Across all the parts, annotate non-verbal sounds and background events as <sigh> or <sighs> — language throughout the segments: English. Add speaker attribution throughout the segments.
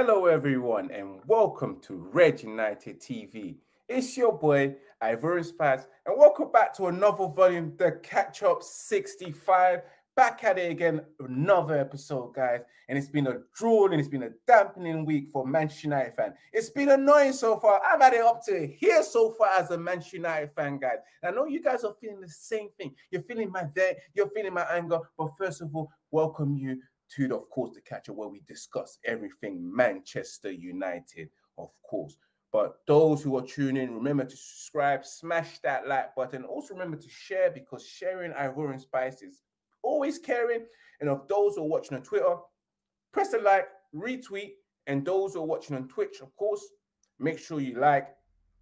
Speaker 1: Hello, everyone, and welcome to Red United TV. It's your boy, Ivorian Spice, and welcome back to another volume, the Catch Up 65. Back at it again, another episode, guys. And it's been a drooling, it's been a dampening week for Manchester United fan. It's been annoying so far. I've had it up to here so far as a Manchester United fan, guys. And I know you guys are feeling the same thing. You're feeling my day, you're feeling my anger. But first of all, welcome you to, the, of course, the catcher where we discuss everything Manchester United, of course. But those who are tuning in, remember to subscribe, smash that like button. Also remember to share because sharing Ivorian Spice is always caring. And of those who are watching on Twitter, press the like, retweet. And those who are watching on Twitch, of course, make sure you like,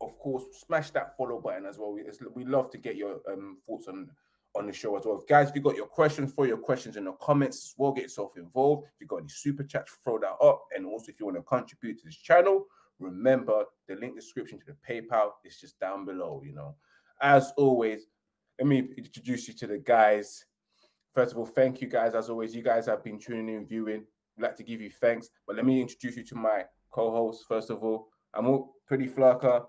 Speaker 1: of course, smash that follow button as well. We, we love to get your um, thoughts on on the show as well. Guys, if you got your questions, throw your questions in the comments as well. Get yourself involved. If you got any super chats, throw that up. And also, if you want to contribute to this channel, remember the link description to the PayPal is just down below. You know, as always, let me introduce you to the guys First of all, thank you guys. As always, you guys have been tuning in, viewing. I'd like to give you thanks. But let me introduce you to my co-host. First of all, I'm all pretty flurker.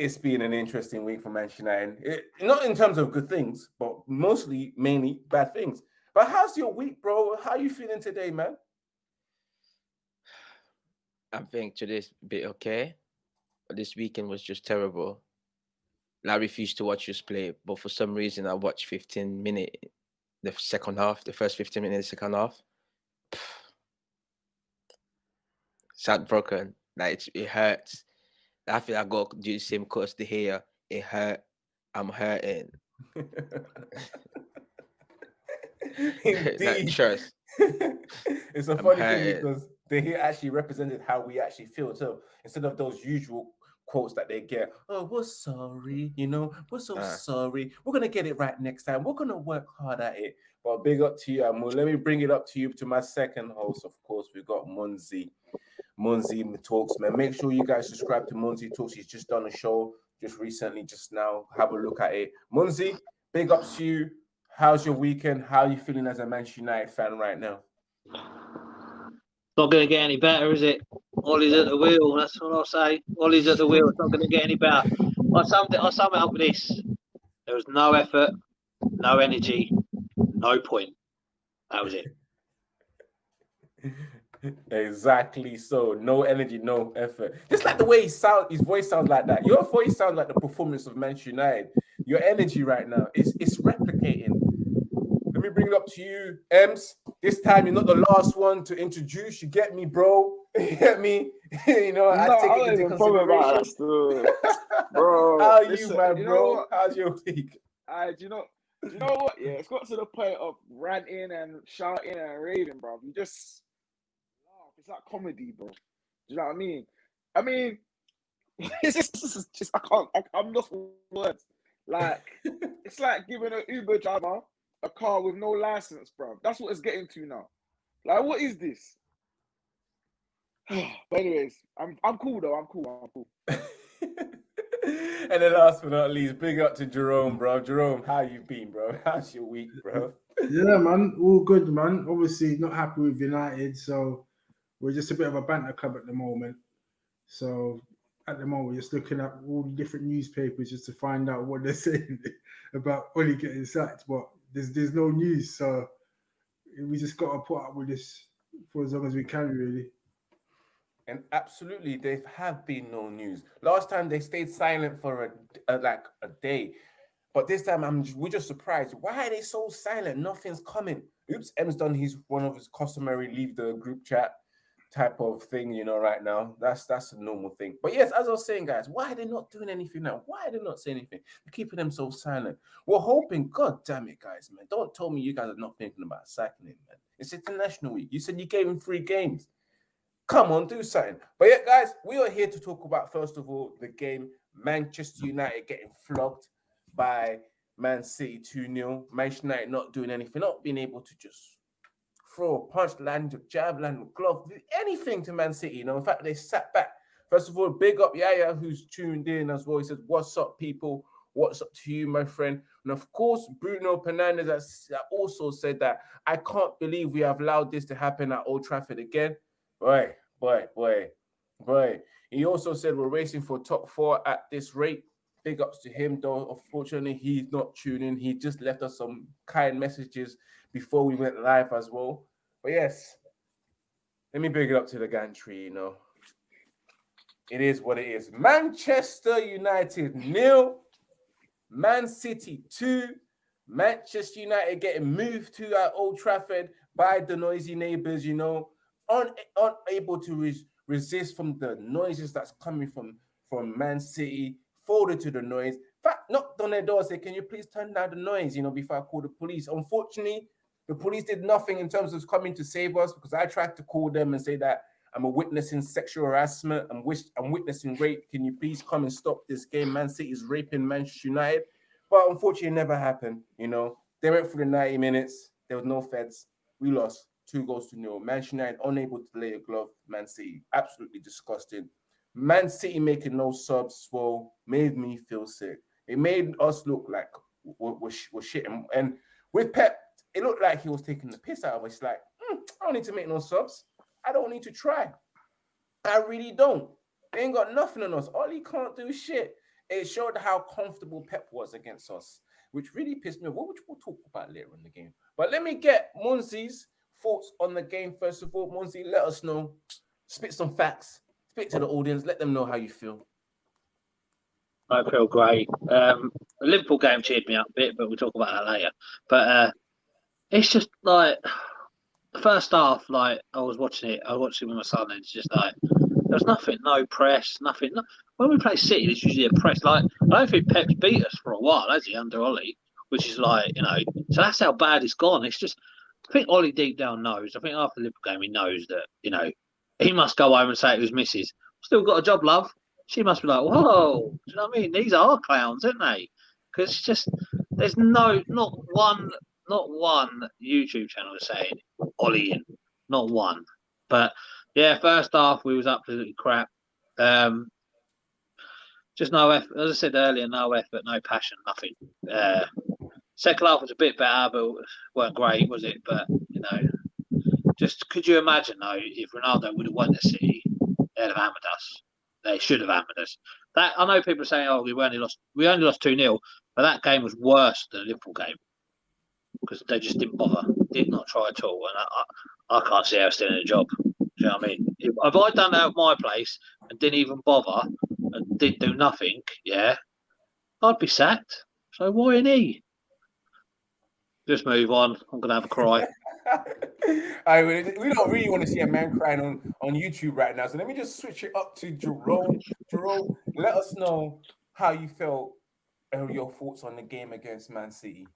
Speaker 1: It's been an interesting week for Manchester United. It, not in terms of good things, but mostly, mainly bad things. But how's your week, bro? How you feeling today, man?
Speaker 2: I think today's a bit okay. But this weekend was just terrible. I refused to watch us play, but for some reason I watched 15 minutes the second half, the first 15 minutes, the second half. Sad broken. Like it hurts. I feel I got to do the same course to here. It hurt. I'm hurting. <laughs>
Speaker 1: Indeed. trust. <laughs> it's a I'm funny hurting. thing because they here actually represented how we actually feel. So instead of those usual quotes that they get. Oh, we're sorry, you know, we're so uh. sorry. We're gonna get it right next time. We're gonna work hard at it. But big up to you, Amu. Let me bring it up to you to my second host. Of course, we got Munzi. Munzi Talks, man. Make sure you guys subscribe to Munzi Talks. He's just done a show just recently, just now. Have a look at it. Munzi, big up to you. How's your weekend? How are you feeling as a Manchester United fan right now?
Speaker 3: Not going to get any better, is it? Ollie's at the wheel. That's what I'll say. Ollie's at the wheel. It's not going to get any better. I summed it. I sum it up with this: there was no effort, no energy, no point. That was it. <laughs>
Speaker 1: exactly so. No energy, no effort. Just like the way he sound, his voice sounds like that. Your voice sounds like the performance of Manchester United. Your energy right now is it's replicating. Me bring it up to you, Ems. This time you're not the last one to introduce. You get me, bro. <laughs> You get me? <laughs> you know, no, I take I it into consideration. <laughs> bro, how are you, my bro? How's your week?
Speaker 4: I, do you know, do you know what? Yeah, it's got to the point of ranting and shouting and raving, bro. You just laugh. It's like comedy, bro. Do you know what I mean? I mean, it's just, it's just I can't. I, I'm lost for words. Like, it's like giving an Uber driver a car with no license, bro. That's what it's getting to now. Like, what is this? <sighs> but anyways, I'm I'm cool though. I'm cool. I'm cool. <laughs>
Speaker 1: and then last but not least, big up to Jerome, bro. Jerome, how you been, bro? <laughs> How's your week, bro?
Speaker 5: Yeah, man, all good, man. Obviously, not happy with United, so we're just a bit of a banter club at the moment. So at the moment, we're just looking at all the different newspapers just to find out what they're <laughs> saying about Oli getting sacked. But there's there's no news, so we just got to put up with this for as long as we can, really.
Speaker 1: And absolutely, there have been no news. Last time they stayed silent for a, a like a day, but this time I'm we're just surprised. Why are they so silent? Nothing's coming. Oops, M's done his one of his customary leave the group chat type of thing, you know, right now. That's that's a normal thing. But yes, as I was saying, guys, why are they not doing anything now? Why are they not saying anything? They're keeping them so silent. We're hoping, god damn it, guys, man. Don't tell me you guys are not thinking about him, man. It's international week. You said you gave him three games. Come on, do something. But yeah, guys, we are here to talk about first of all the game Manchester United getting flogged by Man City 2 0. Manchester United not doing anything, not being able to just throw a punch, land jab, land glove, anything to Man City. You know, in fact, they sat back. First of all, big up Yaya, who's tuned in as well. He says, What's up, people? What's up to you, my friend? And of course, Bruno Fernandes has also said that I can't believe we have allowed this to happen at Old Trafford again. Right, boy, boy, boy. He also said we're racing for top four at this rate. Big ups to him, though. Unfortunately, he's not tuning. He just left us some kind messages before we went live as well. But yes, let me bring it up to the gantry, you know. It is what it is. Manchester United nil, Man City two, Manchester United getting moved to at Old Trafford by the noisy neighbors, you know, un- unable to res- resist from the noises that's coming from from Man City, folded to the noise. In fact, knocked on their door, said, Can you please turn down the noise, you know, before I call the police? Unfortunately, the police did nothing in terms of coming to save us because I tried to call them and say that I'm a witnessing sexual harassment. I'm, wish, I'm witnessing rape. Can you please come and stop this game? Man City is raping Manchester United. But unfortunately, it never happened. You know, they went through the 90 minutes. There was no feds. We lost two goals to nil. Manchester United unable to lay a glove. Man City absolutely disgusting. Man City making no subs well made me feel sick. It made us look like we're, we're, we're shit. And, and with Pep, it looked like he was taking the piss out of us. Like, mm, I don't need to make no subs. I don't need to try. I really don't. They ain't got nothing on us. Ollie can't do shit. It showed how comfortable Pep was against us, which really pissed me off. Which we'll talk about later in the game. But let me get Munzi's thoughts on the game first of all. Munzi, let us know. Spit some facts. Spit to the audience. Let them know how you feel.
Speaker 3: I feel great. Um, the Liverpool game cheered me up a bit, but we'll talk about that later. But uh, it's just like first half, like I was watching it, I watched it with my son, and it's just like there was nothing, no press, nothing. No, when we play City, there's usually a press. Like I don't think Pep's beat us for a while, has he, under Ollie? Which is like you know, so that's how bad it's gone. It's just I think Ollie deep down knows. I think after the Liverpool game, he knows that you know he must go home and say it was Mrs. Still got a job, love. She must be like, whoa, do you know what I mean? These are clowns, aren't they? Because it's just there's no not one not one YouTube channel saying Ollie in, not one. But yeah, first half we was absolutely crap. Um, just no effort. As I said earlier, no effort, no passion, nothing. Uh, second half was a bit better, but weren't great, was it? But you know, just could you imagine though if Ronaldo would have won the City, they'd have hammered us. They should have hammered us. That I know people are saying, "Oh, we only lost, we only lost two 0 but that game was worse than the Liverpool game because they just didn't bother, did not try at all, and I, I, I can't see how still in a job. Do you know what I mean? If, if I done that at my place and didn't even bother and did do nothing, yeah, I'd be sacked. So why an E? Just move on. I'm gonna have a cry. <laughs>
Speaker 1: I we don't really want to see a man crying on, on YouTube right now. So let me just switch it up to Jerome. Jerome, let us know how you felt and your thoughts on the game against Man City.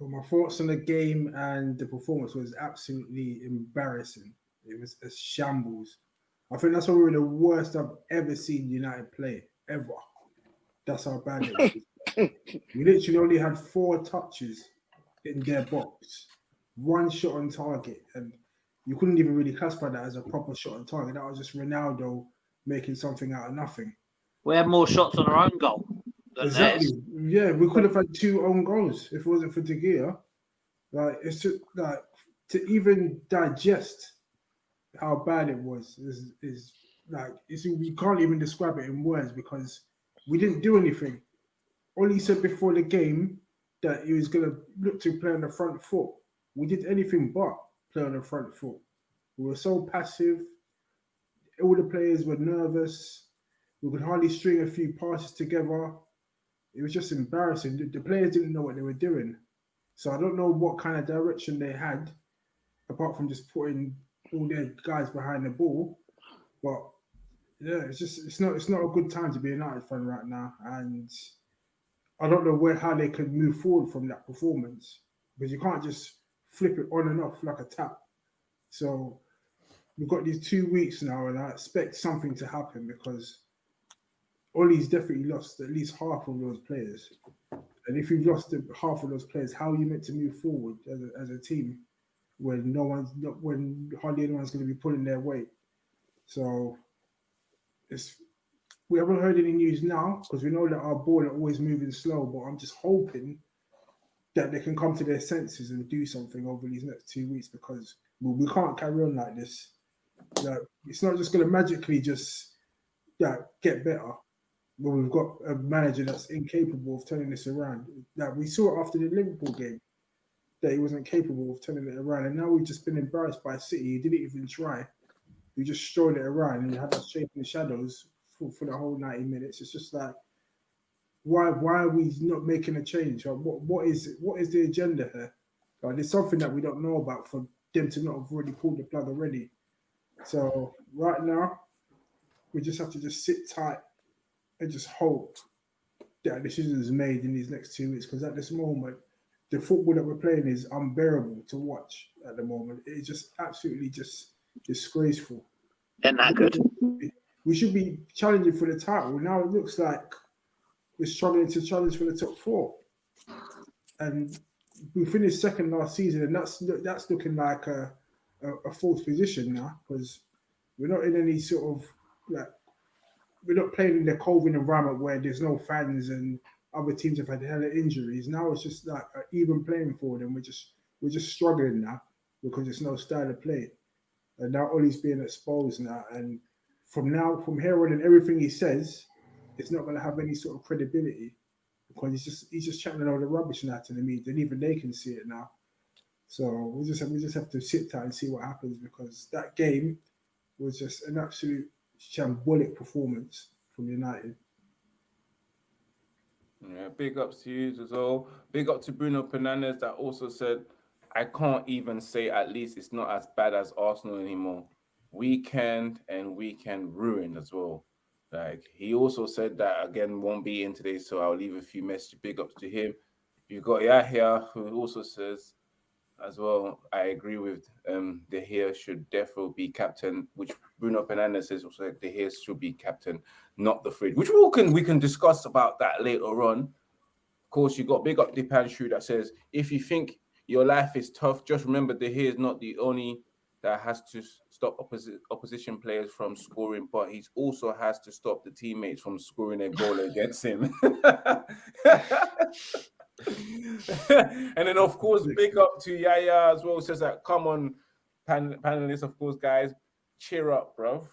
Speaker 5: Well, my thoughts on the game and the performance was absolutely embarrassing. It was a shambles. I think that's probably the worst I've ever seen United play ever. That's how bad it was. <laughs> we literally only had four touches in their box, one shot on target, and you couldn't even really classify that as a proper shot on target. That was just Ronaldo making something out of nothing.
Speaker 3: We had more shots on our own goal.
Speaker 5: Exactly. Yeah, we could have had two own goals if it wasn't for De Gea. Like it's just like to even digest how bad it was is is like it's we can't even describe it in words because we didn't do anything. All he said before the game that he was gonna look to play on the front foot. We did anything but play on the front foot. We were so passive. All the players were nervous. We could hardly string a few passes together it was just embarrassing. The, the, players didn't know what they were doing. So I don't know what kind of direction they had, apart from just putting all their guys behind the ball. But yeah, it's just it's not it's not a good time to be a United fan right now, and I don't know where how they could move forward from that performance because you can't just flip it on and off like a tap. So we've got these two weeks now, and I expect something to happen because Ollie's definitely lost at least half of those players. And if you've lost half of those players, how are you meant to move forward as a, as a team when no one's when hardly anyone's going to be pulling their weight? So it's we haven't heard any news now because we know that our ball are always moving slow. But I'm just hoping that they can come to their senses and do something over these next two weeks because we, we can't carry on like this. Yeah, it's not just going to magically just yeah, get better. But we've got a manager that's incapable of turning this around. Like we saw after the Liverpool game that he wasn't capable of turning it around, and now we've just been embarrassed by City. He didn't even try. We just strode it around and had us chasing the shadows for, for the whole 90 minutes. It's just like why why are we not making a change? What what is what is the agenda here? Like, there's something that we don't know about for them to not have already pulled the plug already. So right now, we just have to just sit tight and just hope that a decision is made in these next two weeks. Because at this moment, the football that we're playing is unbearable to watch at the moment. It's just absolutely just disgraceful.
Speaker 3: And not that good?
Speaker 5: We should be challenging for the title. Now it looks like we're struggling to challenge for the top four. And we finished second last season, and that's that's looking like a, a, a fourth position now because we're not in any sort of like we're not playing in the COVID environment where there's no fans and other teams have had hella injuries. Now it's just like an even playing field, and we're just we're just struggling now because there's no style of play. And now Ollie's being exposed now, and from now from here on, and everything he says, it's not going to have any sort of credibility because he's just he's just chatting all the rubbish now to the media, and even they can see it now. So we just have, we just have to sit tight and see what happens because that game was just an absolute shambolic performance from United.
Speaker 1: Yeah, big ups to you as well. Big up to Bruno Fernandes that also said, I can't even say at least it's not as bad as Arsenal anymore. Weekend and weekend ruined as well. Like he also said that again won't be in today, so I'll leave a few messages. Big ups to him. You've got Yahya who also says as well. I agree with um De Gea should definitely be captain, which Bruno Fernandes says also De Gea should be captain, not the fridge. Which we can we can discuss about that later on. Of course, you got big up the Dipanshu that says if you think your life is tough, just remember De Gea is not the only that has to stop opposi- opposition players from scoring, but he also has to stop the teammates from scoring a goal <laughs> against him. <laughs> <laughs> and then, of course, big up to Yaya as well. Says that, come on, pan- panelists, of course, guys, cheer up, bro.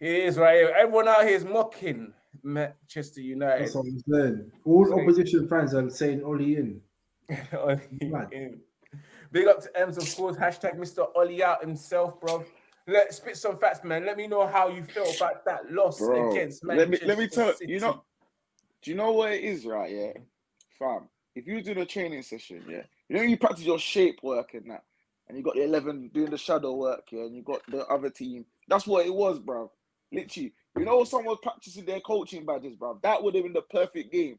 Speaker 1: He is right. Everyone out here is mocking Manchester United.
Speaker 5: That's what I'm saying. All opposition fans are saying Ollie in. <laughs>
Speaker 1: Ollie in. Big up to Ems, of course. Hashtag Mr. Ollie out himself, bro. Let spit some facts, man. Let me know how you felt about that loss
Speaker 4: Bro,
Speaker 1: against
Speaker 4: let me
Speaker 1: Manchester
Speaker 4: let me tell
Speaker 1: City.
Speaker 4: you know. Do you know what it is, right? Yeah, fam. If you do the training session, yeah, you know you practice your shape work and that, and you got the eleven doing the shadow work, yeah, and you got the other team. That's what it was, bro. Literally, you know, someone practicing their coaching badges, bro. That would have been the perfect game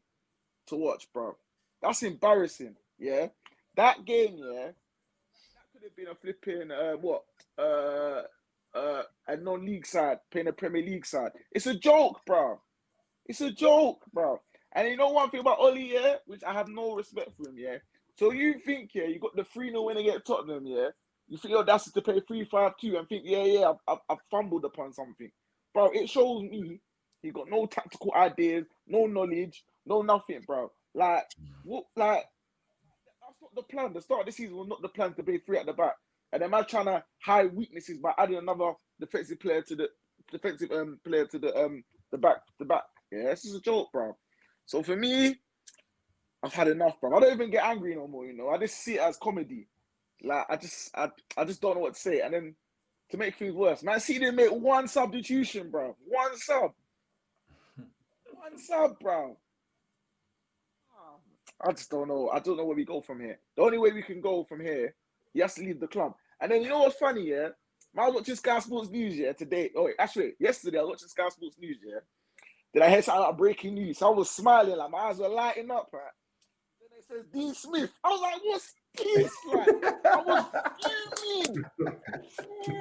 Speaker 4: to watch, bro. That's embarrassing. Yeah, that game, yeah, that could have been a flipping uh, what uh uh a non-league side playing a Premier League side. It's a joke, bro. It's a joke, bro. And you know one thing about Ollie, yeah, which I have no respect for him, yeah. So you think, yeah, you got the 3 0 win against Tottenham, yeah. You think your that's to play 3 5 2 and think, yeah, yeah, I've, I've, fumbled upon something. Bro, it shows me he got no tactical ideas, no knowledge, no nothing, bro. Like, what, like, that's not the plan. The start of the season was not the plan to play three at the back. And then man trying to hide weaknesses by adding another defensive player to the defensive um player to the um the back the back. Yeah, this is a joke, bro. So for me, I've had enough, bro. I don't even get angry no more. You know, I just see it as comedy. Like I just I I just don't know what to say. And then to make things worse, man, they didn't make one substitution, bro. One sub. One sub, bro. I just don't know. I don't know where we go from here. The only way we can go from here, he has to leave the club. And then you know what's funny, yeah? I was watching Sky Sports News, yeah, today. Oh, wait, actually, yesterday I was watching Sky Sports News, yeah. Did I hear something like breaking news? So I was smiling, like my eyes were lighting up, right? Then it says Dean Smith. I was like, what's this? Like, I was fuming.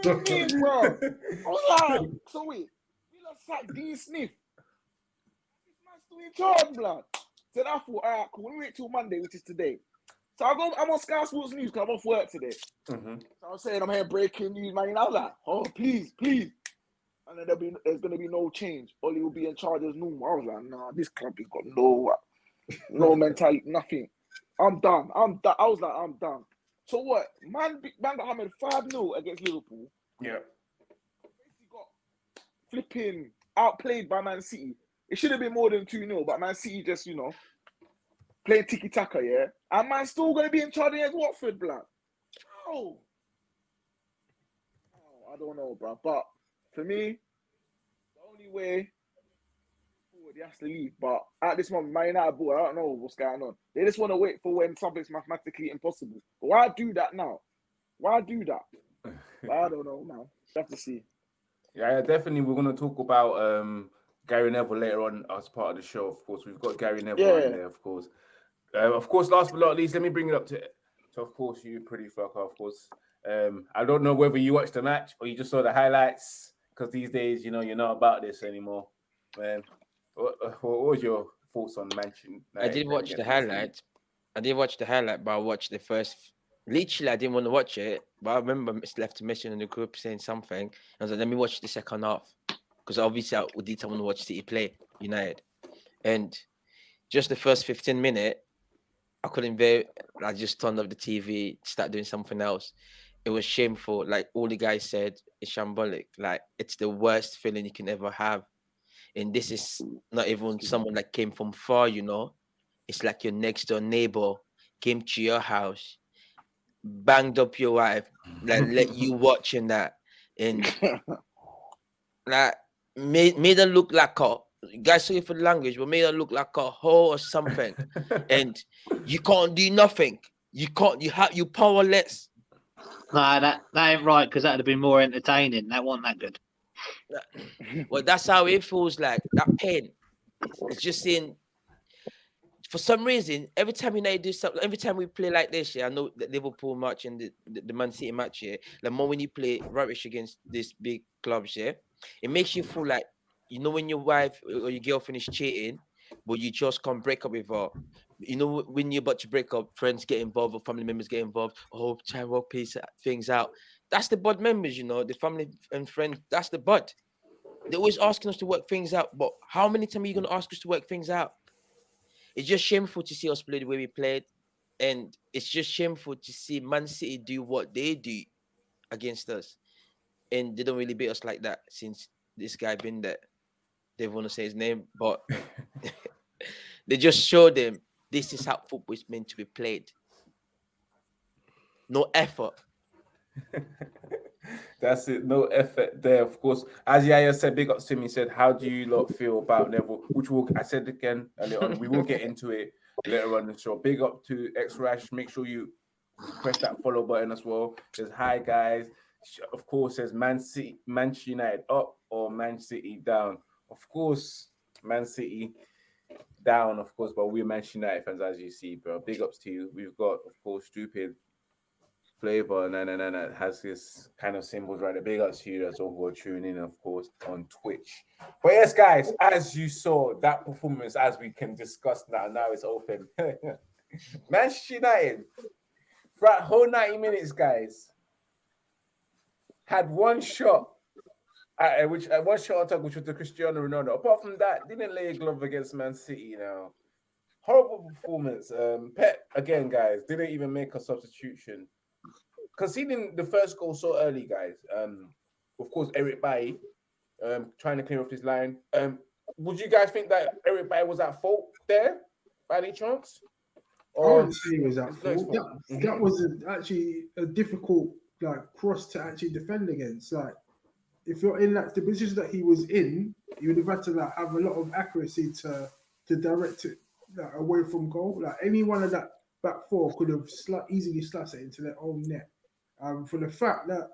Speaker 4: Fuming, bro. I was like, so wait, we lost like Dean Smith. This man's still in charge, blood. So I thought, all right, cool. We wait till Monday, which is today. So I go, I'm on Sky Sports News because I'm off work today.
Speaker 1: Mhm.
Speaker 4: So I was saying I'm here breaking news, man. And I was like, oh, please, please. And then there'll be there's gonna be no change. Ollie will be in charge as normal. I was like, nah, this club has got no no <laughs> mentality, nothing. I'm done. I'm done. I was like, I'm done. So what? Man, man got hammered 5 0 against Liverpool.
Speaker 1: Yeah.
Speaker 4: Basically got flipping outplayed by Man City. It should have been more than 2 0, but Man City just, you know, playing tiki taka, yeah? And man still going to be in charge against Watford, blood. Oh. oh. I don't know, bro. But for me, the only way forward he has to leave. But at this moment, Man United ball, I don't know what's going on. They just want to wait for when something's mathematically impossible. But why do that now? Why do that? <laughs> I don't know, man. You have to see.
Speaker 1: Yeah, definitely. We're going to talk about um, Gary Neville later on as part of the show. Of course, we've got Gary Neville
Speaker 4: Yeah.
Speaker 1: in there. Of course, uh, of course. Last but not least, let me bring it up to, to of course, you pretty fucker. Of course, um, I don't know whether you watched the match or you just saw the highlights because these days, you know, you're not about this anymore. Man, what, uh, what was your thoughts on Manchester?
Speaker 2: I did watch the highlight. I did watch the highlight, but I watched the first. Literally, I didn't want to watch it, but I remember it's left a message in the group saying something. I was like, "Let me watch the second half," because obviously I did want to watch City play United, and just the first fifteen minute, I couldn't bear. I just turned off the TV, start doing something else. It was shameful. Like all the guys said, it's shambolic. Like it's the worst feeling you can ever have, and this is not even someone that came from far, you know. It's like your next door neighbor came to your house, banged up your wife, like let you <laughs> watching that, and <laughs> like made made her look like a guys sorry for the language, but made her look like a hoe or something. <laughs> and you can't do nothing. You can't. You have you powerless.
Speaker 3: Nah, that, that ain't right because that'd have been more entertaining. That wasn't that good.
Speaker 2: Well, that's how it feels like. That pain. It's, it's just in. For some reason, every time you know you do something, every time we play like this, yeah, I know the Liverpool match and the, the, the Man City match, yeah, the more when you play rubbish against these big clubs, yeah, it makes you feel like you know when your wife or your girlfriend is cheating, but you just can't break up with her. You know when you're about to break up, friends get involved or family members get involved. Oh, try and work peace things out. That's the bud members, you know, the family and friends. That's the bud. They're always asking us to work things out, but how many times are you gonna ask us to work things out? It's just shameful to see us play the way we played, and it's just shameful to see Man City do what they do against us, and they don't really beat us like that since this guy been there. They want to say his name, but <laughs> <laughs> they just showed them this is how football is meant to be played. No effort. <laughs>
Speaker 1: That's it. No effort there, of course. As Yaya said, big ups to. He said, "How do you lot feel about Neville?" Which will I said again earlier on. We will get into it later on the show. Big up to X Rash. Make sure you press that follow button as well. Says hi guys. Of course, says Man City, Manchester United up or Man City down. Of course, Man City down, of course, but we're Manchester United fans, as you see, bro. Big ups to you. We've got, of course, stupid flavor and then and then it has this kind of symbols right there. Big ups to you that's all who are tuning in, of course, on Twitch. But yes, guys, as you saw that performance, as we can discuss now, now it's open. <laughs> Manchester United, for that whole 90 minutes, guys, had one shot. Uh, which uh, one shot top, which was the Cristiano Ronaldo. Apart from that, didn't lay a glove against Man City. You know, horrible performance. Um, Pep again, guys, didn't even make a substitution conceding the first goal so early, guys. Um, of course, Eric Bailly, um, trying to clear off his line. Um, would you guys think that Eric Bailly was at fault there by any chance?
Speaker 5: I
Speaker 1: Or
Speaker 5: wouldn't say it was that
Speaker 1: it's not his
Speaker 5: fault.
Speaker 1: fault.
Speaker 5: That, that was a, actually a difficult like cross to actually defend against. Like if you're in that the position that he was in, you would have had to like have a lot of accuracy to to direct it like, away from goal. Like any one of that back four could have easily slashed it into their own net. Um, for the fact that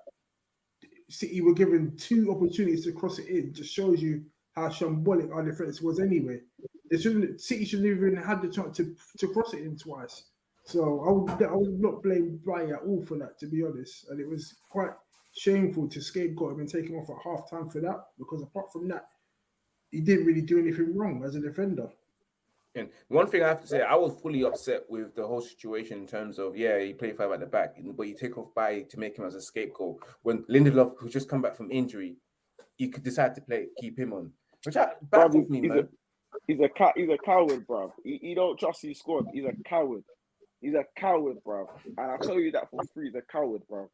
Speaker 5: City were given two opportunities to cross it in, just shows you how shambolic our defense was anyway. They shouldn't. City shouldn't even had the chance to to cross it in twice. So I would I would not blame Brian at all for that, to be honest. And it was quite shameful to scapegoat him and take him off at half time for that, because apart from that, he didn't really do anything wrong as a defender.
Speaker 1: And one thing I have to say, I was fully upset with the whole situation in terms of yeah, he played five at the back, but you take off by to make him as a scapegoat when Lindelof, who's just come back from injury, you could decide to play keep him on, which I
Speaker 4: Bruv,
Speaker 1: baffles me,
Speaker 4: he's,
Speaker 1: man.
Speaker 4: a, he's a cat. He's a coward, bro. He, he don't trust his squad. He's a coward. He's a coward, bro. And I tell you that for free. He's a coward, bro.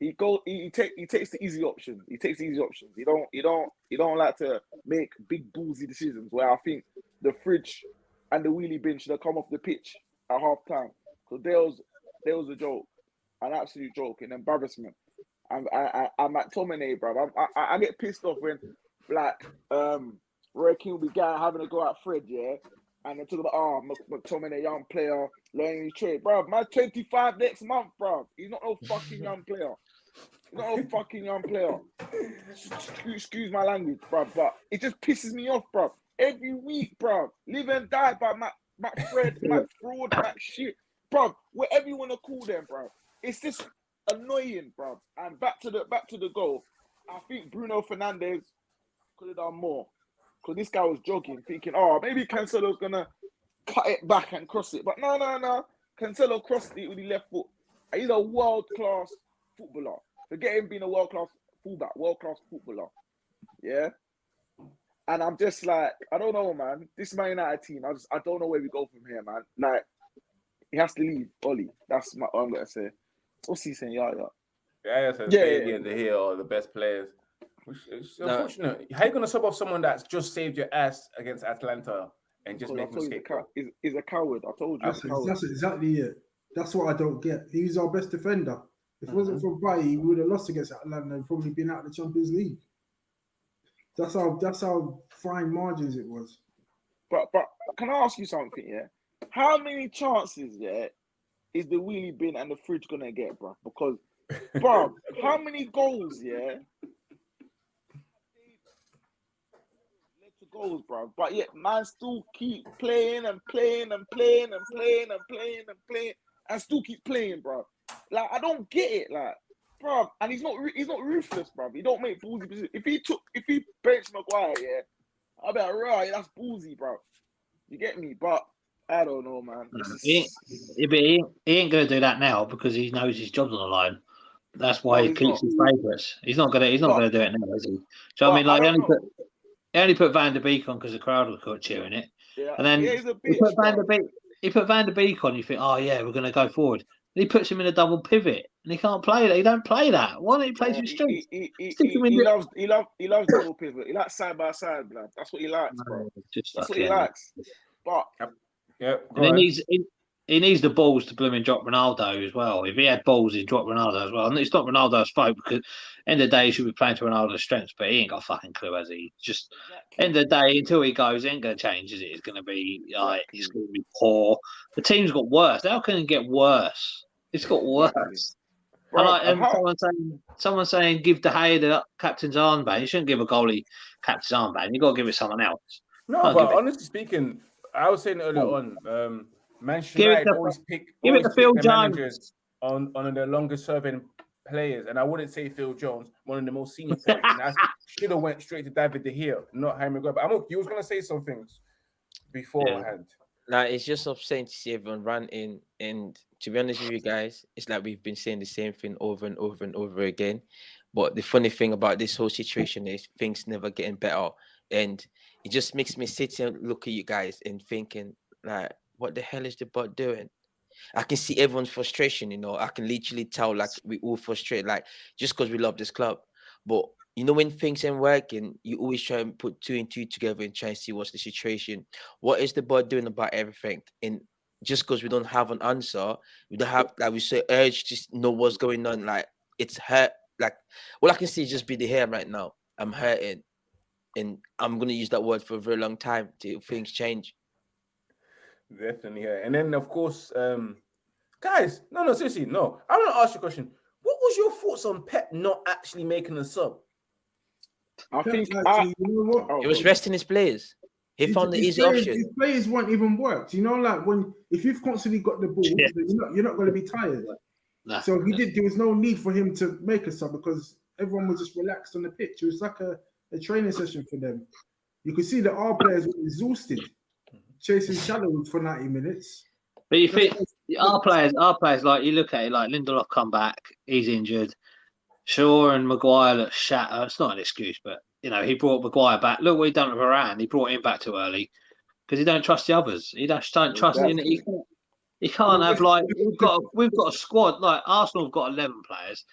Speaker 4: He go he, he take he takes the easy options. He takes the easy options. He don't he don't he don't like to make big ballsy decisions. Where I think the fridge and the wheelie bin should have come off the pitch at half time. So there was there was a joke, an absolute joke, an embarrassment. I'm I, I I'm at Tomine, bro. I, I I get pissed off when like um Roy Keane will be guy having to go at Fred, yeah. And they're talking about, oh, McTominay, young player, learning his trade. Bro, my 25 next month, bro. He's not no fucking young player. Not no fucking young player. Excuse, my language, bro, but it just pisses me off, bro. Every week, bro. Live and die by Matt, McFred, Matt Fraud, Matt shit. Bro, whatever you want to call them, bro. It's just annoying, bro. And back to the back to the goal. I think Bruno Fernandes could have done more because this guy was jogging, thinking, oh, maybe Cancelo's gonna cut it back and cross it. But no, no, no. Cancelo crossed it with the left foot. He's a world class footballer. Forget him being a world class fullback, world class footballer. Yeah. And I'm just like, I don't know, man. This Man United team, I just I don't know where we go from here, man. Like, he has to leave, Ollie. That's my, what I'm gonna say. What's he saying? Yeah, yeah.
Speaker 1: Yeah, yeah,
Speaker 4: Yeah,
Speaker 1: Bailly
Speaker 4: yeah,
Speaker 1: and the here are the best players. Which is
Speaker 2: No.
Speaker 1: unfortunate. How you gonna sub off someone that's just saved your ass against Atalanta and just make him
Speaker 4: told you, the
Speaker 1: escape?
Speaker 4: cow- he's, he's a coward. I told you.
Speaker 5: That's,
Speaker 4: He's a coward.
Speaker 5: that's exactly it. That's what I don't get. He's our best defender. If it wasn't for Bailly, we would have lost against Atalanta and probably been out of the Champions League. That's how that's how fine margins it was.
Speaker 4: But but can I ask you something? Yeah, how many chances yeah is the wheelie bin and the fridge gonna get, bro? Because, <laughs> bro, how many goals yeah? led to Goals, bro. But yet, man, still keep playing and playing and playing and playing and playing and playing and still keep playing, bro. Like I don't get it, like, bro. And he's not he's not ruthless, bro. He don't make ballsy decisions. If he took if he benched Maguire, yeah, I'd be like, right, that's ballsy, bro. You get me? But I don't know, man. Is-
Speaker 3: He, but he, he ain't to do that now because he knows his job's on the line. That's why
Speaker 4: No,
Speaker 3: he keeps
Speaker 4: not.
Speaker 3: his favourites. He's not gonna. He's not
Speaker 4: But-
Speaker 3: gonna do it now, is he? So I mean, like
Speaker 4: I
Speaker 3: he only put he only put Van der Beek on because the crowd were cheering it,
Speaker 4: yeah,
Speaker 3: and then
Speaker 4: yeah, a
Speaker 3: he put Van der Beek. He put Van der Beek on. You think, oh yeah, we're gonna go forward. And he puts him in a double pivot, and he can't play that. He don't play that. Why don't he play
Speaker 4: Yeah,
Speaker 3: some strength?
Speaker 4: he, he,
Speaker 3: Stick
Speaker 4: he,
Speaker 3: in
Speaker 4: he
Speaker 3: the-
Speaker 4: loves he loves he loves double pivot. He likes side by side, blood. That's what he likes, bro.
Speaker 3: Just
Speaker 4: That's what
Speaker 3: fucking-
Speaker 4: he likes. But
Speaker 1: Yeah,
Speaker 3: And
Speaker 1: go
Speaker 3: he
Speaker 1: on.
Speaker 3: needs he, he needs the balls to blooming drop Ronaldo as well. If he had balls, he'd drop Ronaldo as well. And it's not Ronaldo's fault because end of the day he should be playing to Ronaldo's strengths, but he ain't got a fucking clue, has he? Just end of the day, until he goes, it ain't gonna change, is it? It's gonna be like it's gonna be poor. The team's got worse. How can it get worse? It's got worse.
Speaker 4: bro,
Speaker 3: like
Speaker 4: and
Speaker 3: um,
Speaker 4: how-
Speaker 3: someone saying someone saying give De Gea the captain's armband. You shouldn't give a goalie captain's armband. You got to give it someone else.
Speaker 1: No, but
Speaker 3: it-
Speaker 1: honestly speaking, I was saying earlier on, um, Manchester
Speaker 3: it
Speaker 1: United always pick,
Speaker 3: give it
Speaker 1: always
Speaker 3: to Phil Jones.
Speaker 1: on on their longest serving players, and I wouldn't say Phil Jones, one of the most senior players. and I <laughs> should have went straight to David De Gea, not Harry Maguire. But I'm you was gonna say some things beforehand.
Speaker 2: Like it's just upsetting to see everyone run in. And to be honest with you guys, it's like we've been saying the same thing over and over and over again. But the funny thing about this whole situation is things never getting better. And it just makes me sit and look at you guys and thinking, like, what the hell is the bot doing? I can see everyone's frustration, you know. I can literally tell like we all frustrated, like just because we love this club. But you know, when things ain't working, you always try and put two and two together and try and see what's the situation. What is the board doing about everything? And just because we don't have an answer, we don't have like we say urge to know what's going on. Like it's hurt. Like all I can see is just be the hair right now. I'm hurting, and I'm gonna use that word for a very long time till things change.
Speaker 1: Definitely, yeah. And then of course, um, guys, no, no, seriously, no. I want to ask you a question. What was your thoughts on Pep not actually making a sub?
Speaker 4: I think
Speaker 5: Pep
Speaker 4: I,
Speaker 5: you know what?
Speaker 4: oh,
Speaker 2: It was resting his players. He
Speaker 5: His-
Speaker 2: found the easy
Speaker 5: players,
Speaker 2: option.
Speaker 5: His players won't even work. You know, like when if you've constantly got the ball,
Speaker 3: Yeah.
Speaker 5: you're not you're not going to be tired.
Speaker 3: Nah,
Speaker 5: So he
Speaker 3: nah.
Speaker 5: did. There was no need for him to make a sub because everyone was just relaxed on the pitch. It was like a, a training session for them. You could see that our players were exhausted, chasing shadows for ninety minutes.
Speaker 3: But you think our players, our players, like you look at it, like Lindelof come back, he's injured. Shaw and Maguire look shat. uh, It's not an excuse, but you know he brought Maguire back. Look what he done with Varane. He brought him back too early because he don't trust the others. He don't, don't trust. You, he can't, he can't have like we've got we've got a squad like Arsenal have got eleven players.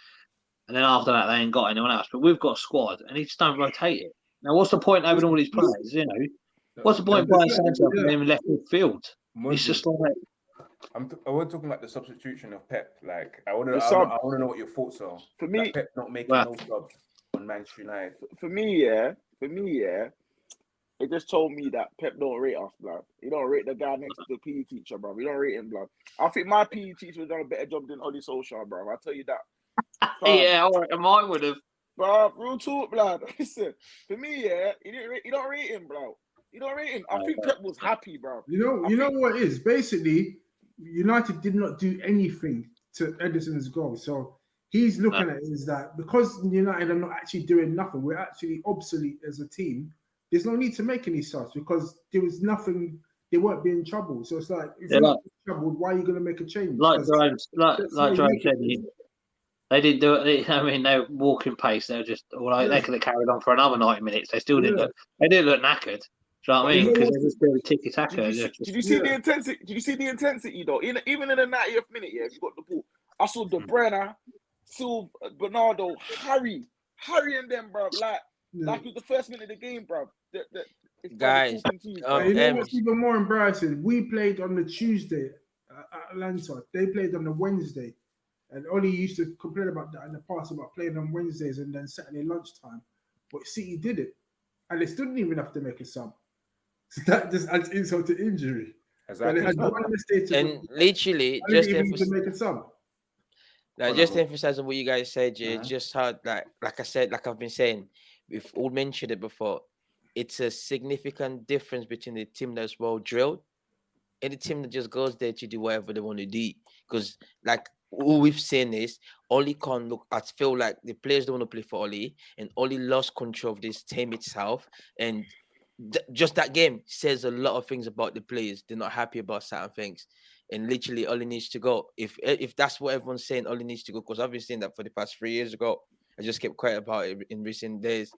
Speaker 3: and then after that they ain't got anyone else. But we've got a squad, and he just don't rotate it. Now, what's the point having all these players? You know, what's the point playing centre and him left midfield? It's just like
Speaker 1: I'm t- I was talking about the substitution of Pep. Like I want to, I, want to know what your thoughts are.
Speaker 4: For
Speaker 1: Like,
Speaker 4: me,
Speaker 1: Pep not making
Speaker 3: Well-
Speaker 1: no subs on Manchester United.
Speaker 4: for me, yeah, for me, yeah, it just told me that Pep don't rate us, blood. He don't rate the guy next to the PE teacher, bro. He don't rate him, blood. I think my PE teacher would done a better job than Ollie Solskjaer, bro. I tell you that. Fam, <laughs>
Speaker 3: yeah, I reckon mine would have.
Speaker 4: bro. Real talk, blood. <laughs> Listen, for me, yeah, he didn't. Rate, he don't rate him, bro. He don't rate him. I think Pep was happy, bro.
Speaker 5: You know,
Speaker 4: I
Speaker 5: you know
Speaker 4: think-
Speaker 5: what it is. Basically, United did not do anything to Ederson's goal. So he's looking at it is that because United are not actually doing nothing, we're actually obsolete as a team. There's no need to make any subs because there was nothing. They weren't being troubled. So it's like if
Speaker 3: Yeah,
Speaker 5: you're
Speaker 3: like-
Speaker 5: troubled, why are you going to make a change?
Speaker 3: Like Jerome, like like Jerome said, he, they didn't do it. They, <laughs> I mean, they were walking pace. They were just like they could have carried on for another ninety minutes. They still didn't
Speaker 5: Yeah.
Speaker 3: look. They didn't look knackered. Do you know what I mean? Because
Speaker 5: what-
Speaker 3: they just doing tiki taka.
Speaker 4: Did you, see, did you see the intensity? Did you see the intensity though? In, even in the 90th minute, yeah, if you got the ball, I saw De Bruyne, Silva, Bernardo, Harry, Harry and them, bro. Like,
Speaker 5: Yeah.
Speaker 4: like it was the first minute of the game, bro. The, the, it's
Speaker 2: Guys,
Speaker 4: talking to you,
Speaker 2: um,
Speaker 5: you know what's even more embarrassing? We played on the Tuesday at at Atalanta. They played on the Wednesday. And Ollie used to complain about that in the past about playing on Wednesdays and then Saturday lunchtime. But City did it. And they still didn't even have to make a sub. So that just adds insult to injury.
Speaker 1: Exactly.
Speaker 5: one mistake to
Speaker 2: And literally, just
Speaker 5: didn't
Speaker 2: to
Speaker 5: need to
Speaker 2: emphasize,
Speaker 5: make a
Speaker 2: like, just to emphasize what you guys said, yeah,
Speaker 1: Uh-huh.
Speaker 2: just how, like, like I said, like I've been saying, we've all mentioned it before. It's a significant difference between the team that's well drilled and the team that just goes there to do whatever they want to do. Because, like, all we've seen is Oli can't look. I feel like the players don't want to play for Oli, and Oli lost control of this team itself. And just that game says a lot of things about the players. They're not happy about certain things, and literally Oli needs to go. If if that's what everyone's saying, Oli needs to go. Because I've been saying that for the past three years ago. I just kept quiet about it in recent days.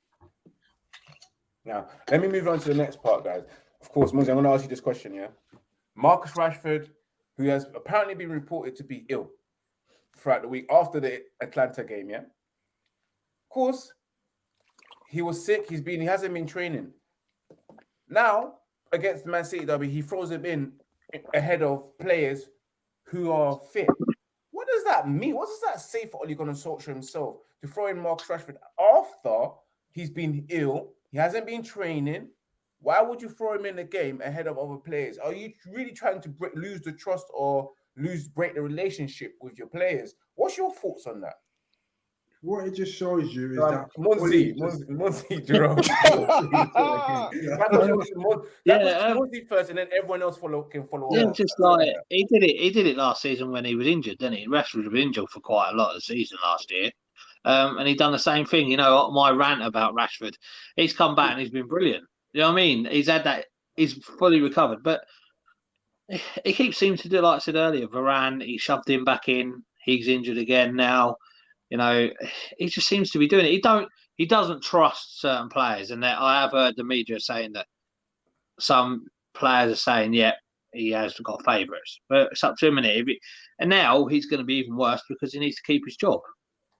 Speaker 1: Now, let me move on to the next part, guys. Of course, Moses, I'm going to ask you this question, yeah? Marcus Rashford, who has apparently been reported to be ill throughout the week after the Atalanta game, yeah? Of course, he was sick. He's been, he hasn't been training. Now, against Man City derby, he throws him in ahead of players who are fit. What does that mean? What does that say for Ole Gunnar Solskjaer himself to throw in Marcus Rashford after he's been ill? He hasn't been training. Why would you throw him in the game ahead of other players? Are you really trying to break, lose the trust or lose break the relationship with your players? What's your thoughts on that?
Speaker 5: What it just shows you is
Speaker 1: Um,
Speaker 5: that
Speaker 1: Monzi,
Speaker 5: Oli just-
Speaker 1: Monzi, Monzi, Jerome. <laughs> <laughs>
Speaker 5: Yeah.
Speaker 1: That was- was Mon-
Speaker 3: Yeah,
Speaker 1: was
Speaker 3: um,
Speaker 1: Monzi first, and then everyone else follow can follow.
Speaker 3: Yeah,
Speaker 1: up.
Speaker 3: just like he did it. He did it last season when he was injured, didn't he? Rashford was injured for quite a lot of the season last year, um, and he done the same thing. You know, my rant about Rashford, he's come back and he's been brilliant. You know what I mean? He's had that. He's fully recovered, but he keeps seeming to do like I said earlier. Varane, he shoved him back in. He's injured again now. You know, <sighs> he just seems to be doing it. He don't. He doesn't trust certain players, and that I have heard the media saying that some players are saying, "Yeah, he has got favourites," but it's up to him. And now he's going to be even worse because he needs to keep his job.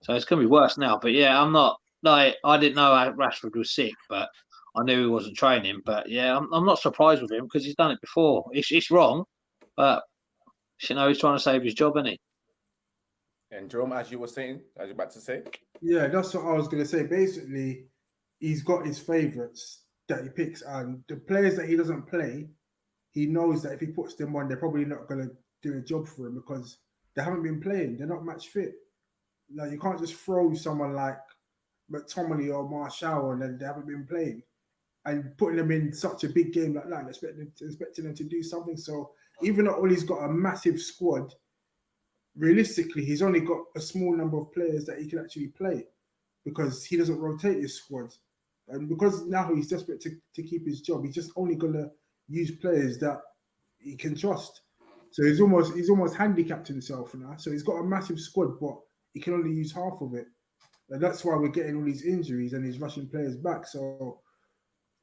Speaker 3: So it's going to be worse now. But yeah, I'm not like I didn't know Rashford was sick, but I knew he wasn't training. But yeah, I'm, I'm not surprised with him because he's done it before. It's it's wrong, but you know he's trying to save his job, isn't he?
Speaker 1: And Jerome, as you were saying, as you're about to say,
Speaker 5: Yeah, that's what I was gonna say. Basically, he's got his favorites that he picks, and the players that he doesn't play, he knows that if he puts them on, they're probably not gonna do a job for him because they haven't been playing. They're not match fit. Like you can't just throw someone like McTominay or Martial and then they haven't been playing, and putting them in such a big game like that, and expecting expecting them to do something. So even though Ollie's got a massive squad, realistically, he's only got a small number of players that he can actually play because he doesn't rotate his squad. And because now he's desperate to, to keep his job, he's just only gonna use players that he can trust. So he's almost he's almost handicapped himself now. So he's got a massive squad, but he can only use half of it. And that's why we're getting all these injuries and he's rushing players back. So